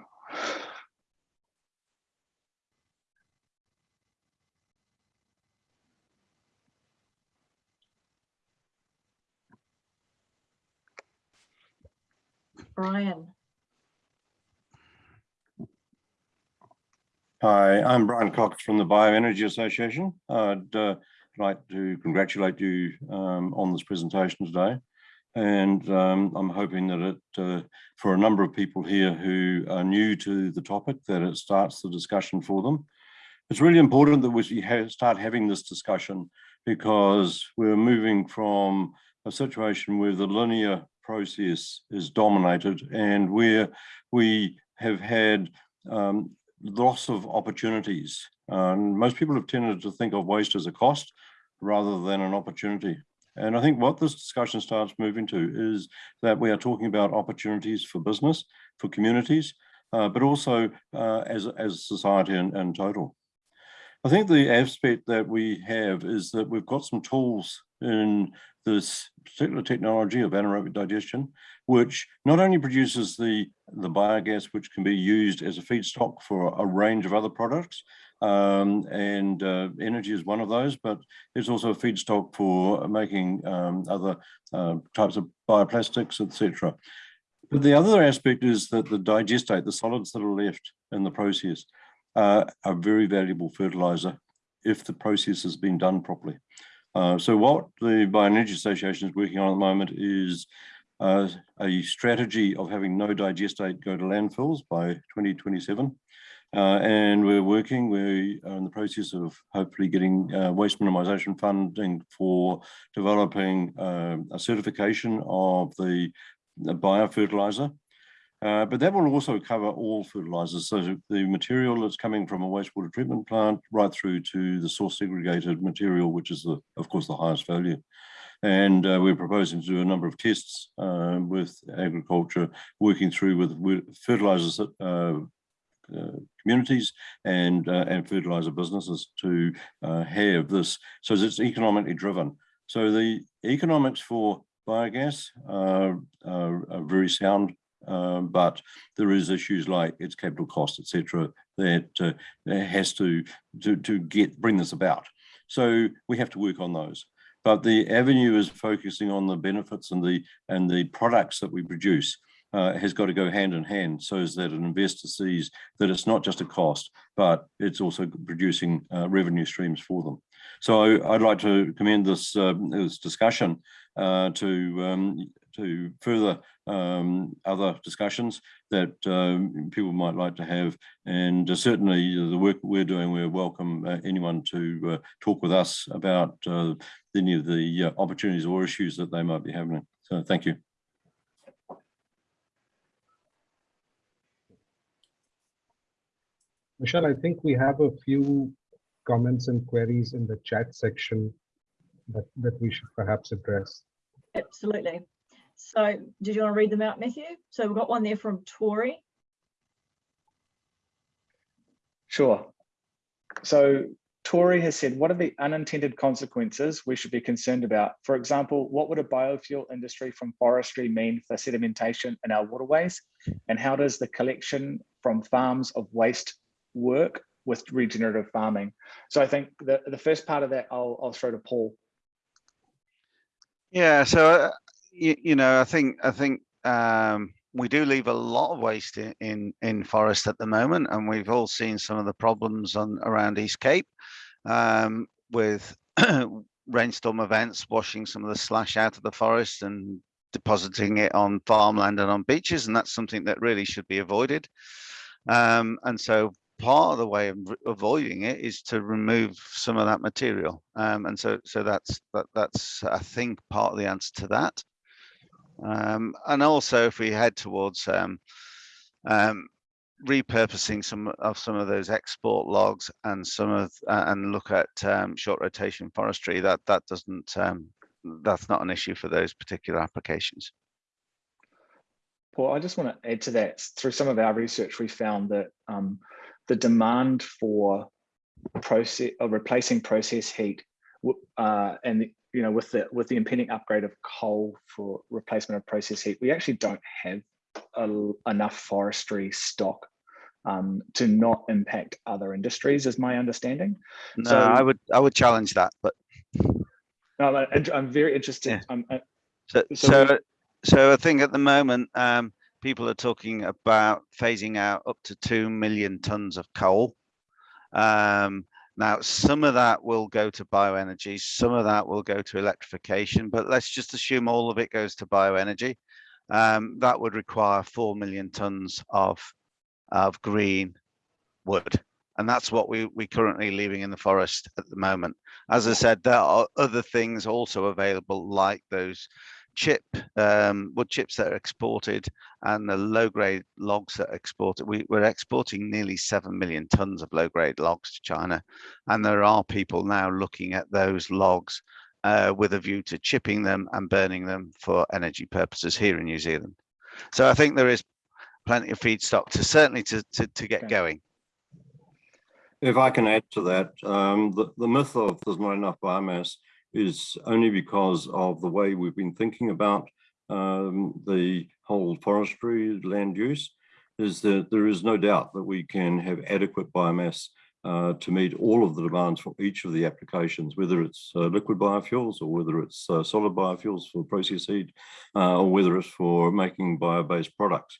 Brian. Hi, I'm Brian Cox from the Bioenergy Association. I'd uh, like to congratulate you um, on this presentation today and um, I'm hoping that it, uh, for a number of people here who are new to the topic, that it starts the discussion for them. It's really important that we start having this discussion because we're moving from a situation where the linear process is dominated and where we have had um, loss of opportunities. Most people have tended to think of waste as a cost rather than an opportunity. And I think what this discussion starts moving to is that we are talking about opportunities for business, for communities, uh, but also uh, as, as society in, in total. I think the aspect that we have is that we've got some tools in this particular technology of anaerobic digestion, which not only produces the, the biogas, which can be used as a feedstock for a range of other products, um, and uh, energy is one of those, but it's also a feedstock for making um, other uh, types of bioplastics, etc. But the other aspect is that the digestate, the solids that are left in the process, uh, are very valuable fertilizer if the process has been done properly. Uh, so what the Bioenergy Association is working on at the moment is uh, a strategy of having no digestate go to landfills by 2027. Uh, and we're working, we are in the process of hopefully getting uh, waste minimisation funding for developing uh, a certification of the, the biofertilizer. Uh, but that will also cover all fertilizers. So the material that's coming from a wastewater treatment plant right through to the source segregated material, which is the, of course, the highest value. And uh, we're proposing to do a number of tests uh, with agriculture, working through with, with fertilizers uh, uh, communities and uh, and fertilizer businesses to have this so it's economically driven so the economics for biogas are, are, are very sound um, but there is issues like its capital cost etc that uh, has to, to to get bring this about so we have to work on those but the avenue is focusing on the benefits and the and the products that we produce uh, has got to go hand in hand so that an investor sees that it's not just a cost, but it's also producing uh, revenue streams for them. So I'd like to commend this, um, this discussion uh, to um, to further um, other discussions that um, people might like to have. And uh, certainly the work we're doing, we welcome uh, anyone to uh, talk with us about uh, any of the uh, opportunities or issues that they might be having. So thank you. Michelle, I think we have a few comments and queries in the chat section that, that we should perhaps address. Absolutely. So did you want to read them out, Matthew? So we've got one there from Tori. Sure. So Tori has said, what are the unintended consequences we should be concerned about? For example, what would a biofuel industry from forestry mean for sedimentation in our waterways? And how does the collection from farms of waste work with regenerative farming? So I think the, the first part of that, I'll, I'll throw to Paul. Yeah, so uh, you, you know, I think I think um, we do leave a lot of waste in, in, in forest at the moment, and we've all seen some of the problems on around East Cape um, with rainstorm events washing some of the slash out of the forest and depositing it on farmland and on beaches, and that's something that really should be avoided. Um, and so part of the way of avoiding it is to remove some of that material um, and so so that's that that's i think part of the answer to that um, and also if we head towards um, um repurposing some of some of those export logs and some of uh, and look at um, short rotation forestry that that doesn't um, that's not an issue for those particular applications Paul, I just want to add to that. Through some of our research, we found that um, the demand for process or replacing process heat uh, and you know with the with the impending upgrade of coal for replacement of process heat we actually don't have a, enough forestry stock um, to not impact other industries is my understanding no so, i would i would challenge that but no, i'm very interested yeah. I'm, I, so so, so, so i think at the moment um, people are talking about phasing out up to 2 million tons of coal. Um, now, some of that will go to bioenergy, some of that will go to electrification, but let's just assume all of it goes to bioenergy. Um, that would require 4 million tons of, of green wood. And that's what we, we currently leaving in the forest at the moment. As I said, there are other things also available like those chip um, wood chips that are exported and the low grade logs that are exported. We, we're exporting nearly 7 million tons of low grade logs to China. And there are people now looking at those logs uh, with a view to chipping them and burning them for energy purposes here in New Zealand. So I think there is plenty of feedstock to certainly to, to, to get okay. going. If I can add to that, um, the, the myth of there's not enough biomass is only because of the way we've been thinking about um, the whole forestry land use, is that there is no doubt that we can have adequate biomass uh, to meet all of the demands for each of the applications, whether it's uh, liquid biofuels or whether it's uh, solid biofuels for process heat, uh, or whether it's for making bio-based products.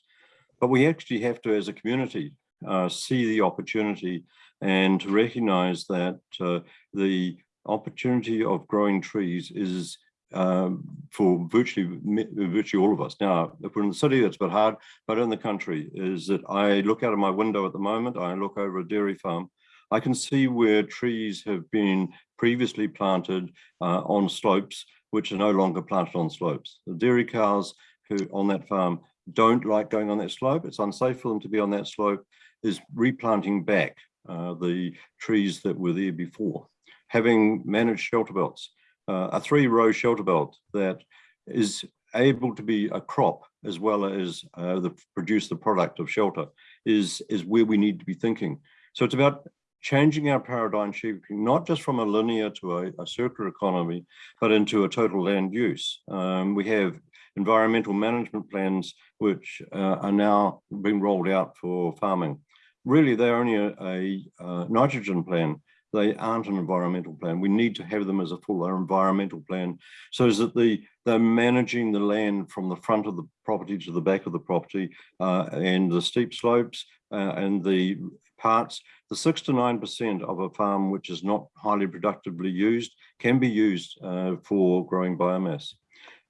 But we actually have to, as a community, uh, see the opportunity and to recognize that uh, the opportunity of growing trees is um, for virtually virtually all of us. Now, if we're in the city, that's a bit hard, but in the country is that I look out of my window at the moment, I look over a dairy farm, I can see where trees have been previously planted uh, on slopes, which are no longer planted on slopes. The dairy cows who on that farm don't like going on that slope, it's unsafe for them to be on that slope, is replanting back uh, the trees that were there before having managed shelter belts, uh, a three row shelter belt that is able to be a crop as well as uh, the produce the product of shelter is, is where we need to be thinking. So it's about changing our paradigm shifting, not just from a linear to a, a circular economy, but into a total land use. Um, we have environmental management plans, which uh, are now being rolled out for farming. Really, they're only a, a, a nitrogen plan they aren't an environmental plan. We need to have them as a full environmental plan so is that the they're managing the land from the front of the property to the back of the property uh, and the steep slopes uh, and the parts. The six to nine percent of a farm which is not highly productively used can be used uh, for growing biomass.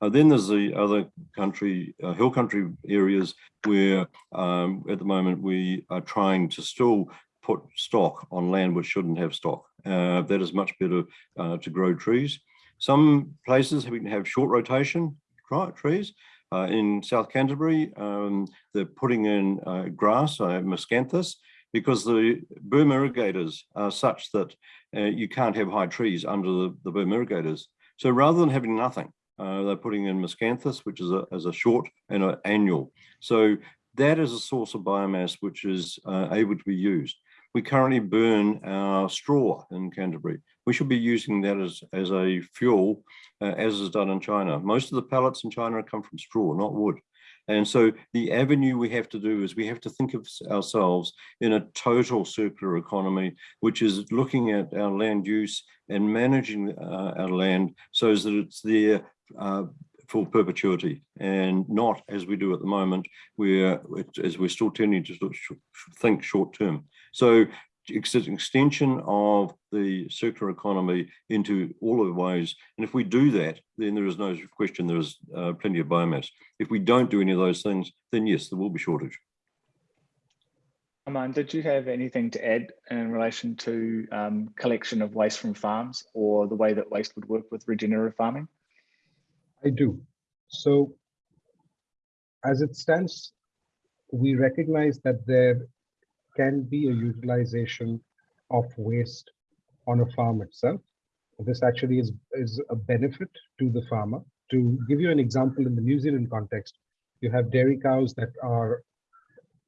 Uh, then there's the other country, uh, hill country areas where um, at the moment we are trying to still put stock on land which shouldn't have stock. Uh, that is much better uh, to grow trees. Some places can have short rotation trees. Uh, in South Canterbury, um, they're putting in uh, grass, uh, miscanthus, because the berm irrigators are such that uh, you can't have high trees under the, the berm irrigators. So rather than having nothing, they're putting in miscanthus, which is a, as a short and an annual. So that is a source of biomass which is uh, able to be used. We currently burn our straw in Canterbury. We should be using that as, as a fuel, uh, as is done in China. Most of the pellets in China come from straw, not wood. And so the avenue we have to do is we have to think of ourselves in a total circular economy, which is looking at our land use and managing uh, our land so that it's there uh, for perpetuity and not as we do at the moment, where as we're still tending to think short term. So it's an extension of the circular economy into all of the ways. And if we do that, then there is no question there is uh, plenty of biomass. If we don't do any of those things, then yes, there will be shortage. Aman, did you have anything to add in relation to um, collection of waste from farms or the way that waste would work with regenerative farming? I do. So as it stands, we recognize that there can be a utilization of waste on a farm itself. This actually is, is a benefit to the farmer. To give you an example in the New Zealand context, you have dairy cows that are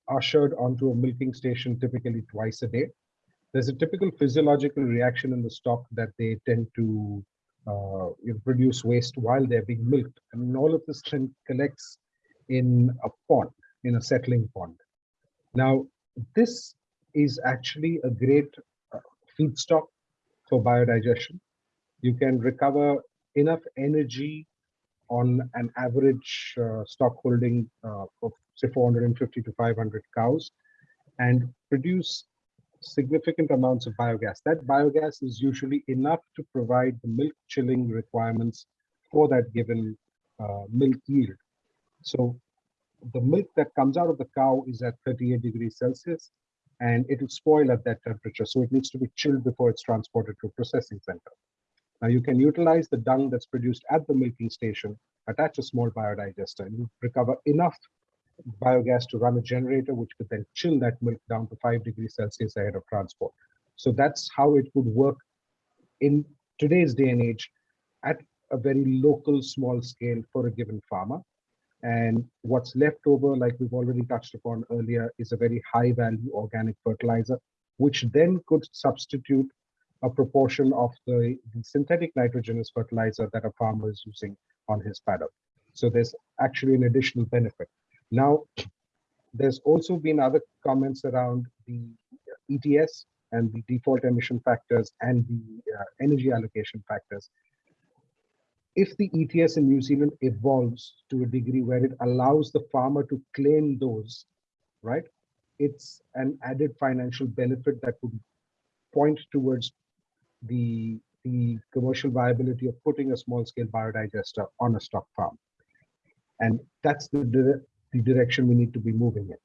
ushered onto a milking station typically twice a day. There's a typical physiological reaction in the stock that they tend to uh, produce waste while they're being milked. And all of this then collects in a pond, in a settling pond. Now, this is actually a great uh, feedstock for biodigestion. You can recover enough energy on an average uh, stock holding uh, of say 450 to 500 cows and produce significant amounts of biogas. That biogas is usually enough to provide the milk chilling requirements for that given uh, milk yield. So the milk that comes out of the cow is at 38 degrees Celsius and it will spoil at that temperature. So it needs to be chilled before it's transported to a processing center. Now you can utilize the dung that's produced at the milking station, attach a small biodigester and you recover enough biogas to run a generator, which could then chill that milk down to five degrees Celsius ahead of transport. So that's how it would work in today's day and age at a very local small scale for a given farmer. And what's left over, like we've already touched upon earlier, is a very high value organic fertilizer, which then could substitute a proportion of the, the synthetic nitrogenous fertilizer that a farmer is using on his paddock. So there's actually an additional benefit. Now, there's also been other comments around the ETS and the default emission factors and the uh, energy allocation factors if the ETS in New Zealand evolves to a degree where it allows the farmer to claim those, right, it's an added financial benefit that would point towards the, the commercial viability of putting a small scale biodigester on a stock farm. And that's the, the direction we need to be moving in.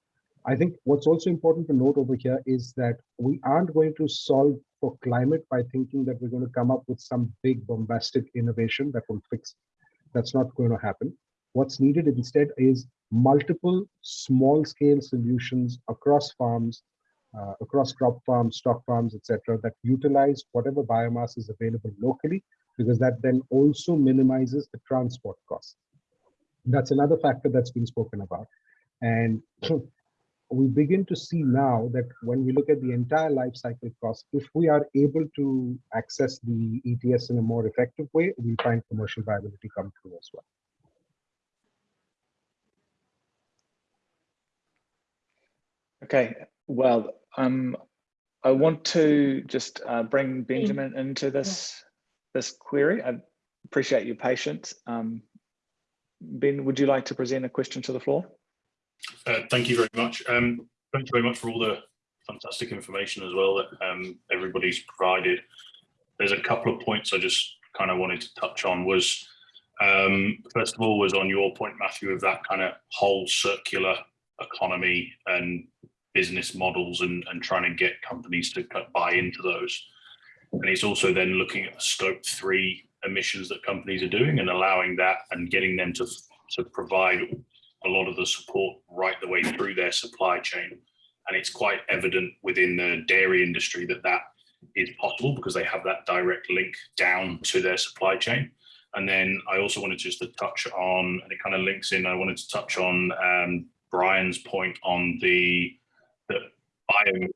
I think what's also important to note over here is that we aren't going to solve for climate by thinking that we're going to come up with some big bombastic innovation that will fix. That's not going to happen. What's needed instead is multiple small scale solutions across farms, uh, across crop farms, stock farms, etc., that utilize whatever biomass is available locally, because that then also minimizes the transport cost. That's another factor that's been spoken about. And we begin to see now that when we look at the entire life cycle cost, if we are able to access the ETS in a more effective way, we'll find commercial viability come through as well. Okay, well, um, I want to just uh, bring Benjamin into this yeah. this query. I appreciate your patience. Um, ben, would you like to present a question to the floor? Uh, thank you very much. Um, thank you very much for all the fantastic information as well that um, everybody's provided. There's a couple of points I just kind of wanted to touch on was Um, first of all, was on your point, Matthew, of that kind of whole circular economy and business models and, and trying to get companies to buy into those. And it's also then looking at the scope three emissions that companies are doing and allowing that and getting them to, to provide a lot of the support right the way through their supply chain. And it's quite evident within the dairy industry that that is possible because they have that direct link down to their supply chain. And then I also wanted just to touch on, and it kind of links in, I wanted to touch on um, Brian's point on the, the bio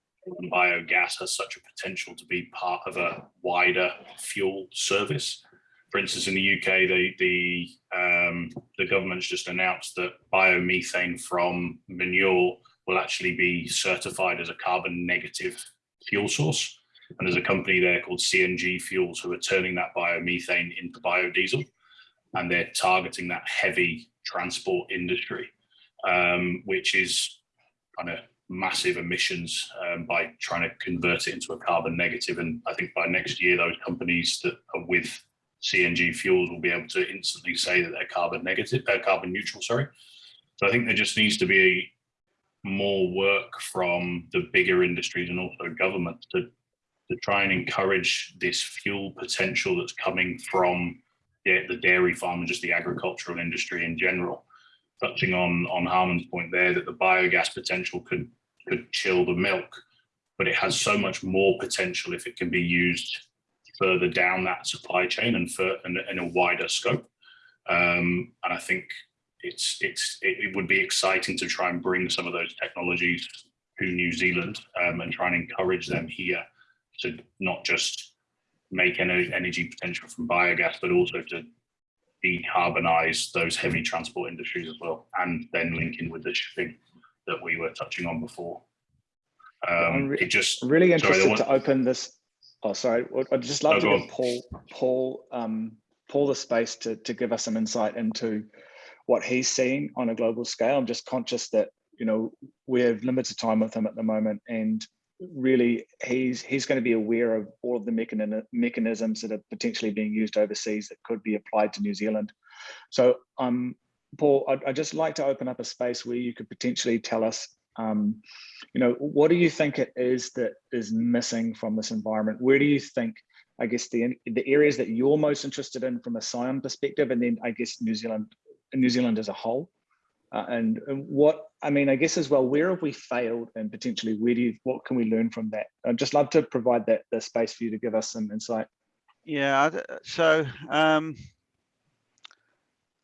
biogas has such a potential to be part of a wider fuel service. For instance, in the UK, the the um, the government's just announced that biomethane from manure will actually be certified as a carbon negative fuel source. And there's a company there called CNG Fuels who are turning that biomethane into biodiesel, and they're targeting that heavy transport industry, um, which is kind of massive emissions um, by trying to convert it into a carbon negative. And I think by next year, those companies that are with CNG fuels will be able to instantly say that they're carbon negative, uh, carbon neutral, sorry. So I think there just needs to be more work from the bigger industries and also governments to, to try and encourage this fuel potential that's coming from the, the dairy farm and just the agricultural industry in general touching on on Harmon's point there that the biogas potential could could chill the milk, but it has so much more potential if it can be used further down that supply chain and for in, in a wider scope. Um, and I think it's it's it, it, would be exciting to try and bring some of those technologies to New Zealand um, and try and encourage them here to not just make energy, energy potential from biogas, but also to decarbonize those heavy transport industries as well, and then linking with the shipping that we were touching on before. Um, it just really interested sorry, to open this. Oh, sorry. I'd just love No, to give Paul, Paul, um, Paul the space to to give us some insight into what he's seeing on a global scale. I'm just conscious that you know we have limited time with him at the moment, and really he's he's going to be aware of all of the mechan mechanisms that are potentially being used overseas that could be applied to New Zealand. So um, Paul, I'd, I'd just like to open up a space where you could potentially tell us, um, you know, what do you think it is that is missing from this environment? Where do you think, I guess, the the areas that you're most interested in from a Scion perspective, and then I guess New Zealand, New Zealand as a whole? Uh, and, and, what I mean, I guess as well, where have we failed, and potentially where do you, what can we learn from that? I'd just love to provide that the space for you to give us some insight. Yeah, so um,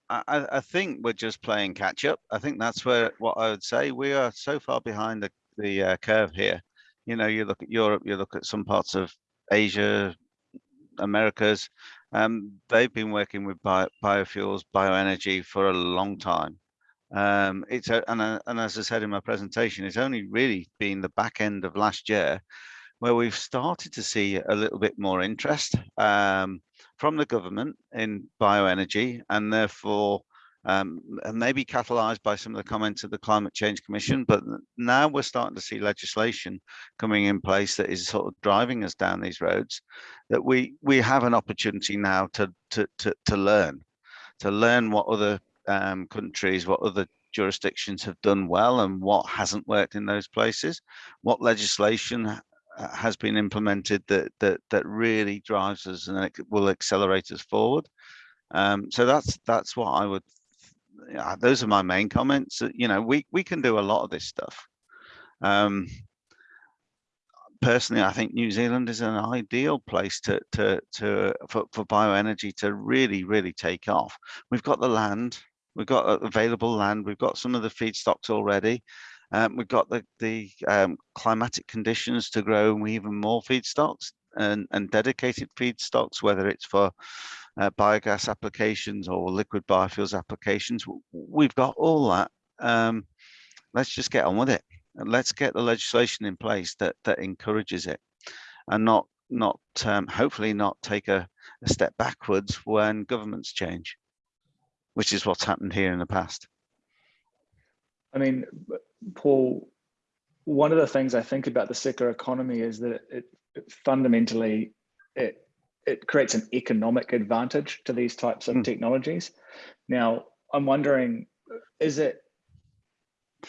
I, I think we're just playing catch up. I think that's where what I would say. We are so far behind the the uh, curve here. You know, you look at Europe, you look at some parts of Asia, Americas. Um, they've been working with bio, biofuels, bioenergy for a long time. Um, it's a, and, uh, and as I said in my presentation, it's only really been the back end of last year where we've started to see a little bit more interest um, from the government in bioenergy and therefore um, maybe catalyzed by some of the comments of the Climate Change Commission, but now we're starting to see legislation coming in place that is sort of driving us down these roads, that we we have an opportunity now to to to, to learn, to learn what other um, countries, what other jurisdictions have done well and what hasn't worked in those places, what legislation has been implemented that that that really drives us and will accelerate us forward. Um, so that's that's what I would. Yeah, those are my main comments. You know, we we can do a lot of this stuff. Um, personally, I think New Zealand is an ideal place to to to for, for bioenergy to really really take off. We've got the land, We've got available land. We've got some of the feedstocks already. Um, we've got the, the um, climatic conditions to grow even more feedstocks and, and dedicated feedstocks, whether it's for uh, biogas applications or liquid biofuels applications. We've got all that. Um, let's just get on with it. And let's get the legislation in place that, that encourages it and not, not um, hopefully not take a, a step backwards when governments change which is what's happened here in the past. I mean, Paul, one of the things I think about the circular economy is that it, it fundamentally it it creates an economic advantage to these types of Mm. technologies. Now, I'm wondering, is it,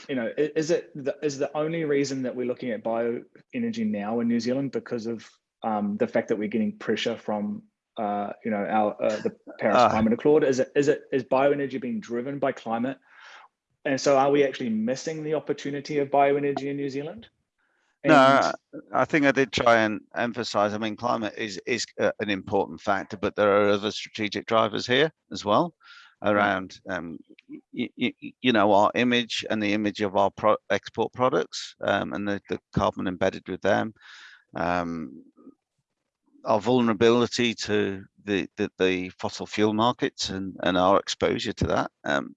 you know, is it the, is the only reason that we're looking at bioenergy now in New Zealand because of um, the fact that we're getting pressure from, uh, you know, our uh, the Paris Ah. Climate Accord? Is it is it is bioenergy being driven by climate? And so, are we actually missing the opportunity of bioenergy in New Zealand? No, I think I did try and emphasize, I mean, climate is, is uh, an important factor, but there are other strategic drivers here as well around, um, you know, our image and the image of our pro export products um, and the, the carbon embedded with them. Um, our vulnerability to the, the, the fossil fuel markets and, and our exposure to that. Um,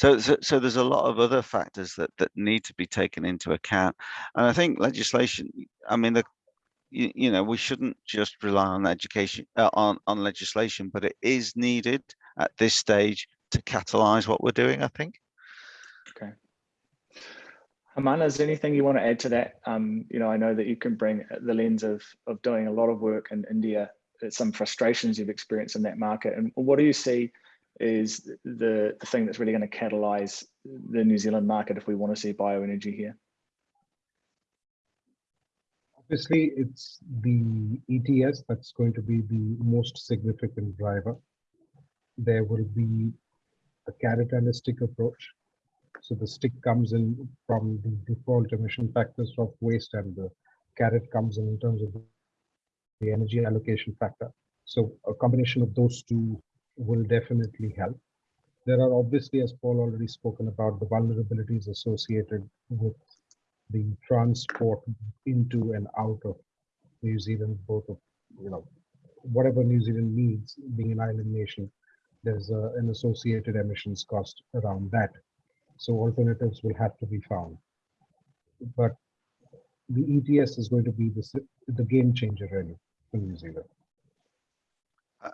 so, so, so there's a lot of other factors that, that need to be taken into account. And I think legislation, I mean, the, you, you know, we shouldn't just rely on education, uh, on, on legislation, but it is needed at this stage to catalyze what we're doing, I think. Okay. Amanda, is there anything you want to add to that? Um, you know, I know that you can bring the lens of of doing a lot of work in India, some frustrations you've experienced in that market, and what do you see is the the thing that's really going to catalyze the New Zealand market if we want to see bioenergy here? Obviously, it's the ETS that's going to be the most significant driver. There will be a carrot and a stick approach. So the stick comes in from the default emission factors of waste and the carrot comes in in terms of the energy allocation factor. So a combination of those two will definitely help. There are obviously, as Paul already spoken about, the vulnerabilities associated with the transport into and out of New Zealand, both of, you know, whatever New Zealand needs, being an island nation, there's a, an associated emissions cost around that. So alternatives will have to be found. But the ETS is going to be the, the game changer really for New Zealand.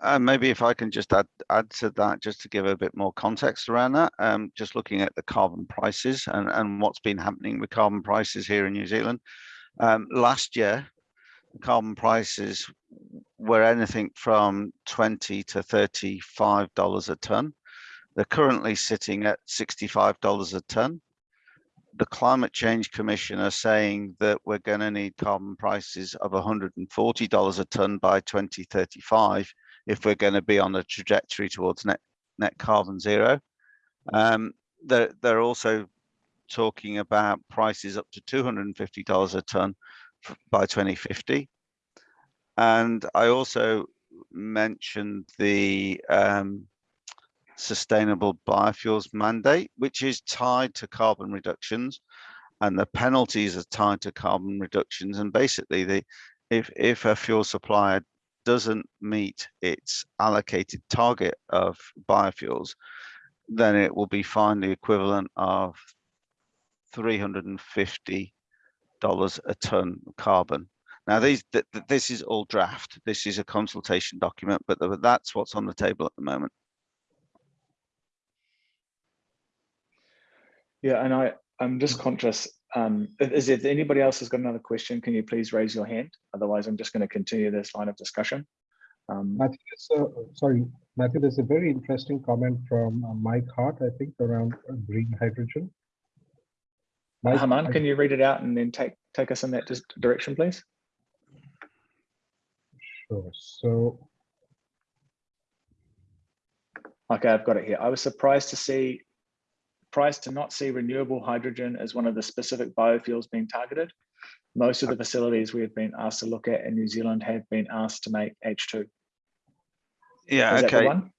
And maybe if I can just add add to that, just to give a bit more context around that, um, just looking at the carbon prices and, and what's been happening with carbon prices here in New Zealand. Um, last year, carbon prices were anything from 20 to 35 dollars a ton. They're currently sitting at 65 dollars a ton. The Climate Change Commission are saying that we're going to need carbon prices of 140 dollars a ton by 2035 if we're going to be on a trajectory towards net net carbon zero. Um, they're, they're also talking about prices up to $250 a ton by 2050. And I also mentioned the um, sustainable biofuels mandate, which is tied to carbon reductions and the penalties are tied to carbon reductions. And basically the, if, if a fuel supplier doesn't meet its allocated target of biofuels, then it will be fined the equivalent of $350 a ton carbon. Now, these th th- this is all draft. This is a consultation document, but th- that's what's on the table at the moment. Yeah, and I I'm just conscious. Um, is if anybody else has got another question, can you please raise your hand? Otherwise, I'm just going to continue this line of discussion. Um, Matthew, sorry, Matthew, there's a very interesting comment from uh, Mike Hart, I think, around uh, green hydrogen. Mike, Haman, can you read it out and then take take us in that direction, please? Sure. So Okay, I've got it here. I was surprised to see, surprised to not see renewable hydrogen as one of the specific biofuels being targeted. Most of the facilities we have been asked to look at in New Zealand have been asked to make H2. Yeah, Is that the okay. one?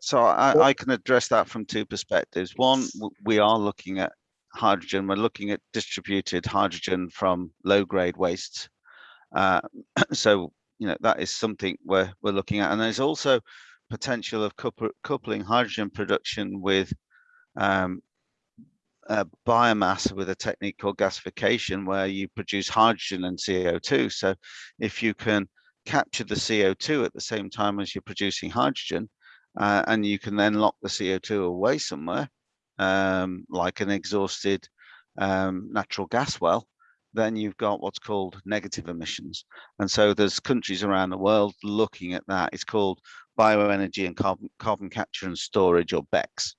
So I, I can address that from two perspectives. One, we are looking at hydrogen. We're looking at distributed hydrogen from low grade wastes. Uh, so, you know, that is something we're, we're looking at. And there's also potential of couple, coupling hydrogen production with um, uh, biomass with a technique called gasification, where you produce hydrogen and CO2. So if you can capture the CO2 at the same time as you're producing hydrogen, uh, and you can then lock the CO2 away somewhere, um, like an exhausted um, natural gas well, then you've got what's called negative emissions. And so there's countries around the world looking at that. It's called bioenergy and carbon, carbon capture and storage or BECCS.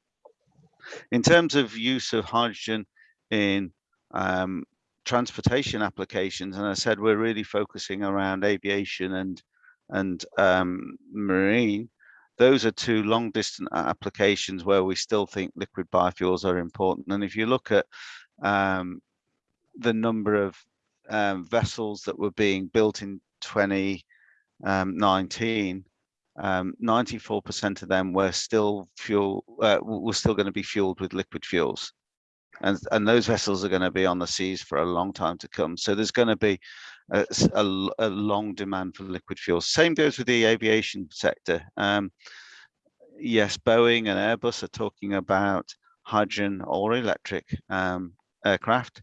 In terms of use of hydrogen in um, transportation applications, and I said we're really focusing around aviation and and um, marine. Those are two long distance applications where we still think liquid biofuels are important. And if you look at um, the number of um, vessels that were being built in 2019, 94% um, of them were still fuel uh, were still going to be fueled with liquid fuels. And and those vessels are going to be on the seas for a long time to come. So there's going to be a, a, a long demand for liquid fuels same goes with the aviation sector. Um, yes boeing and airbus are talking about hydrogen or electric um, aircraft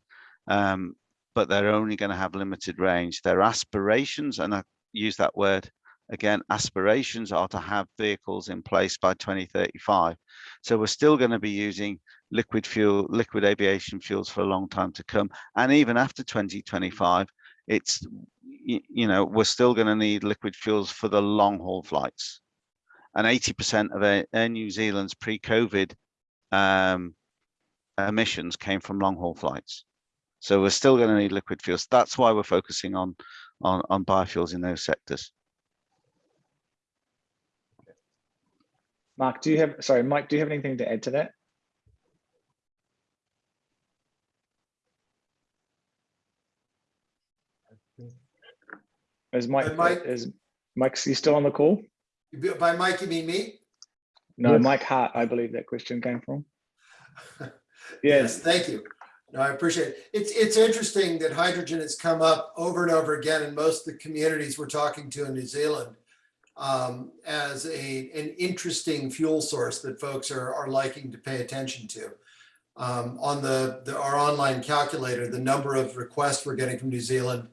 um, but they're only going to have limited range. Their aspirations and i use that word again, aspirations are to have vehicles in place by 2035. So we're still going to be using liquid fuel, liquid aviation fuels for a long time to come. And even after 2025, it's, you know, we're still going to need liquid fuels for the long haul flights. And 80% of Air, New Zealand's pre-COVID um, emissions came from long haul flights. So we're still going to need liquid fuels. That's why we're focusing on, on, on biofuels in those sectors. Mark, do you have, sorry, Mike, do you have anything to add to that? Is Mike, Mike- is Mike, you still on the call? By Mike, you mean me? No, Yes. Mike Hart, I believe that question came from. Yes, Yes, thank you. No, I appreciate it. It's, it's interesting that hydrogen has come up over and over again in most of the communities we're talking to in New Zealand um, as a, an interesting fuel source that folks are, are liking to pay attention to. Um, on the, the, our online calculator, the number of requests we're getting from New Zealand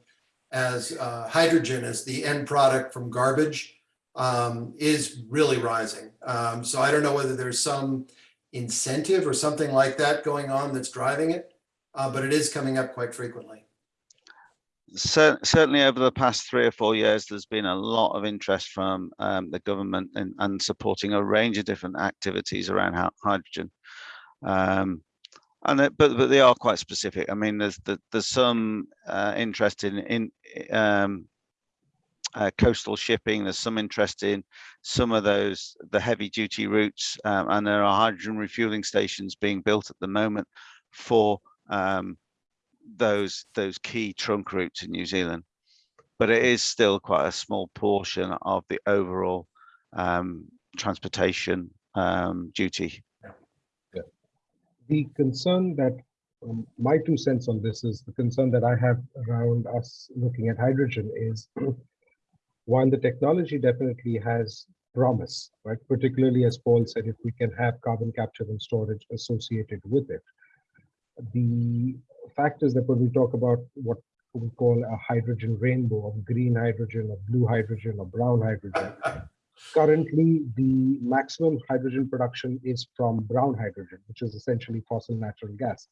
as uh, hydrogen as the end product from garbage um, is really rising. Um, so I don't know whether there's some incentive or something like that going on that's driving it, uh, but it is coming up quite frequently. Cer certainly over the past three or four years, there's been a lot of interest from um, the government in, and supporting a range of different activities around hydrogen. Um, and it, but but they are quite specific. I mean, there's there's some uh, interest in in um, uh, coastal shipping. There's some interest in some of those the heavy duty routes, um, and there are hydrogen refueling stations being built at the moment for um, those those key trunk routes in New Zealand. But it is still quite a small portion of the overall um, transportation um, duty the concern that um, my two cents on this is the concern that I have around us looking at hydrogen is one, the technology definitely has promise, right? Particularly as Paul said, if we can have carbon capture and storage associated with it. The fact is that when we talk about what we call a hydrogen rainbow of green hydrogen or blue hydrogen or brown hydrogen, Currently, the maximum hydrogen production is from brown hydrogen, which is essentially fossil natural gas.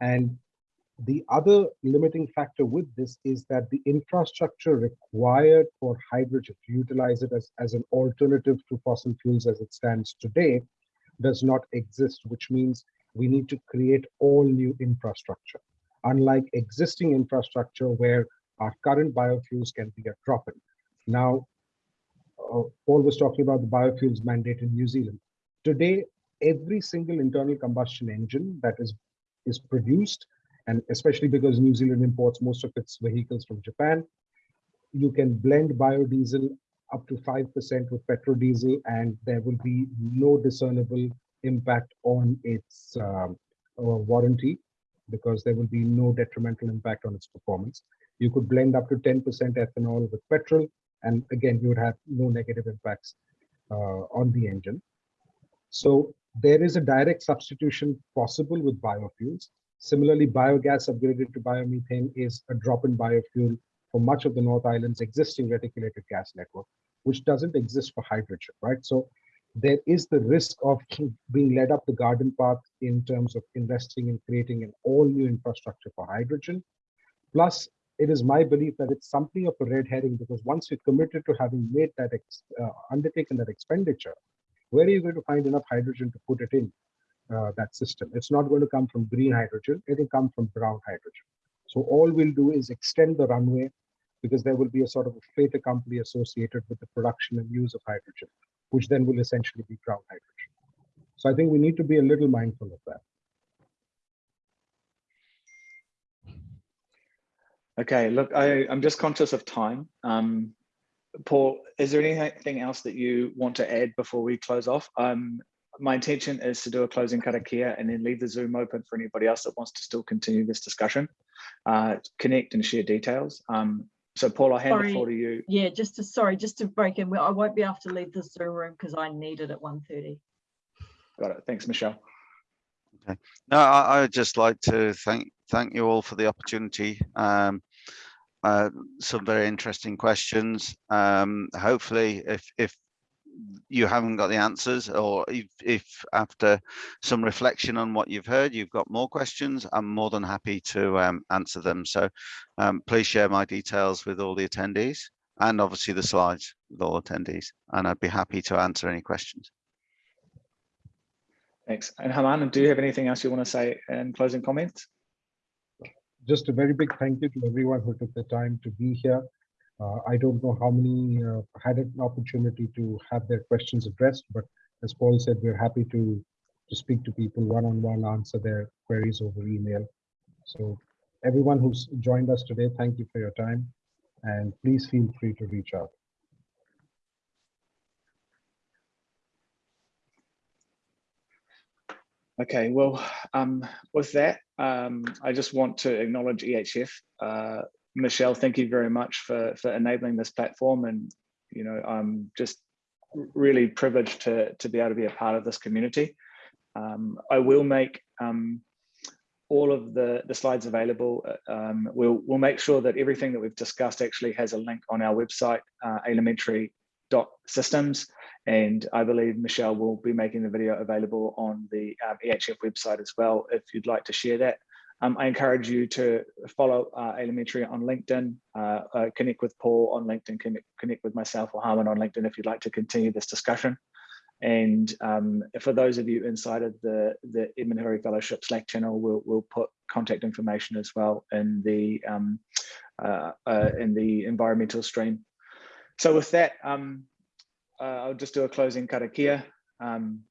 And the other limiting factor with this is that the infrastructure required for hydrogen to utilize it as, as an alternative to fossil fuels as it stands today does not exist, which means we need to create all new infrastructure. Unlike existing infrastructure where our current biofuels can be a drop-in. Now, uh, Paul was talking about the biofuels mandate in New Zealand. Today, every single internal combustion engine that is, is produced, and especially because New Zealand imports most of its vehicles from Japan, you can blend biodiesel up to 5% with petrol diesel, and there will be no discernible impact on its um, uh, warranty because there will be no detrimental impact on its performance. You could blend up to 10% ethanol with petrol and again, you would have no negative impacts uh, on the engine. So there is a direct substitution possible with biofuels. Similarly, biogas upgraded to biomethane is a drop-in biofuel for much of the North Island's existing reticulated gas network, which doesn't exist for hydrogen, right? So there is the risk of being led up the garden path in terms of investing in creating an all new infrastructure for hydrogen. Plus, it is my belief that it's something of a red herring because once you're committed to having made that, uh, undertaken that expenditure, where are you going to find enough hydrogen to put it in uh, that system? It's not going to come from green hydrogen, it'll come from brown hydrogen. So all we'll do is extend the runway because there will be a sort of a fait accompli associated with the production and use of hydrogen, which then will essentially be brown hydrogen. So I think we need to be a little mindful of that. Okay, look, I, I'm just conscious of time. Um, Paul, is there anything else that you want to add before we close off? Um, my intention is to do a closing karakia and then leave the Zoom open for anybody else that wants to still continue this discussion, uh, connect and share details. Um, so Paul, I'll hand Sorry. the floor to you. Yeah, just to, sorry, just to break in, I won't be able to leave the Zoom room because I need it at 1:30. Got it. Thanks, Michelle. Okay. No, I, I would just like to thank thank you all for the opportunity. Um, uh, some very interesting questions. Um, hopefully, if if you haven't got the answers, or if, if after some reflection on what you've heard, you've got more questions, I'm more than happy to um, answer them. So um, please share my details with all the attendees and obviously the slides with all attendees, and I'd be happy to answer any questions. Thanks. And Haman, do you have anything else you want to say in closing comments? just a very big thank you to everyone who took the time to be here. Uh, I don't know how many uh, had an opportunity to have their questions addressed, but as Paul said, we're happy to to speak to people one-on-one, answer their queries over email. So everyone who's joined us today, thank you for your time, and please feel free to reach out. Okay, well, um, with that, um, I just want to acknowledge EHF. Uh, Michelle, thank you very much for, for enabling this platform. And, you know, I'm just really privileged to, to be able to be a part of this community. Um, I will make um, all of the, the slides available. Um, we'll, we'll make sure that everything that we've discussed actually has a link on our website, uh, elementary.systems. And I believe Michelle will be making the video available on the um, EHF website as well, if you'd like to share that. Um, I encourage you to follow uh, Elementary on LinkedIn, uh, uh, connect with Paul on LinkedIn, connect, connect with myself or Harmon on LinkedIn if you'd like to continue this discussion. And um, for those of you inside of the, the Edmund Hillary Fellowship Slack channel, we'll, we'll put contact information as well in the, um, uh, uh, in the environmental stream. So with that, um, uh, I'll just do a closing karakia. Um,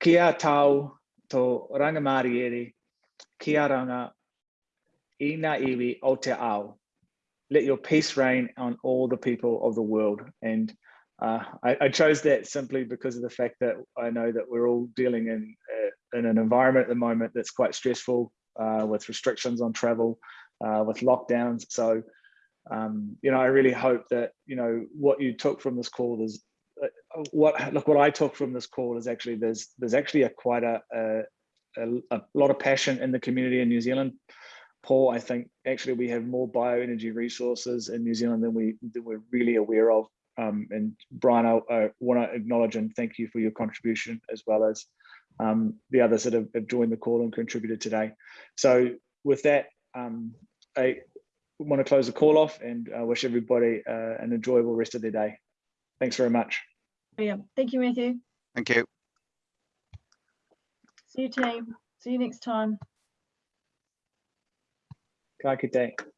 kia tau to rangamariere, kia ranga, ina iwi o te ao. Let your peace reign on all the people of the world. And uh, I, I, chose that simply because of the fact that I know that we're all dealing in, uh, in an environment at the moment that's quite stressful uh, with restrictions on travel, uh, with lockdowns. So um, you know, I really hope that, you know, what you took from this call is what, look, what I took from this call is actually, there's, there's actually a quite a, a, a, lot of passion in the community in New Zealand. Paul, I think actually we have more bioenergy resources in New Zealand than we than we're really aware of. Um, and Brian, I, I want to acknowledge and thank you for your contribution as well as um, the others that have, have, joined the call and contributed today. So with that, um, I, want to close the call off and uh, wish everybody uh, an enjoyable rest of their day. Thanks very much. Yeah, thank you, Matthew. Thank you. See you, team. See you next time. Have a good kite.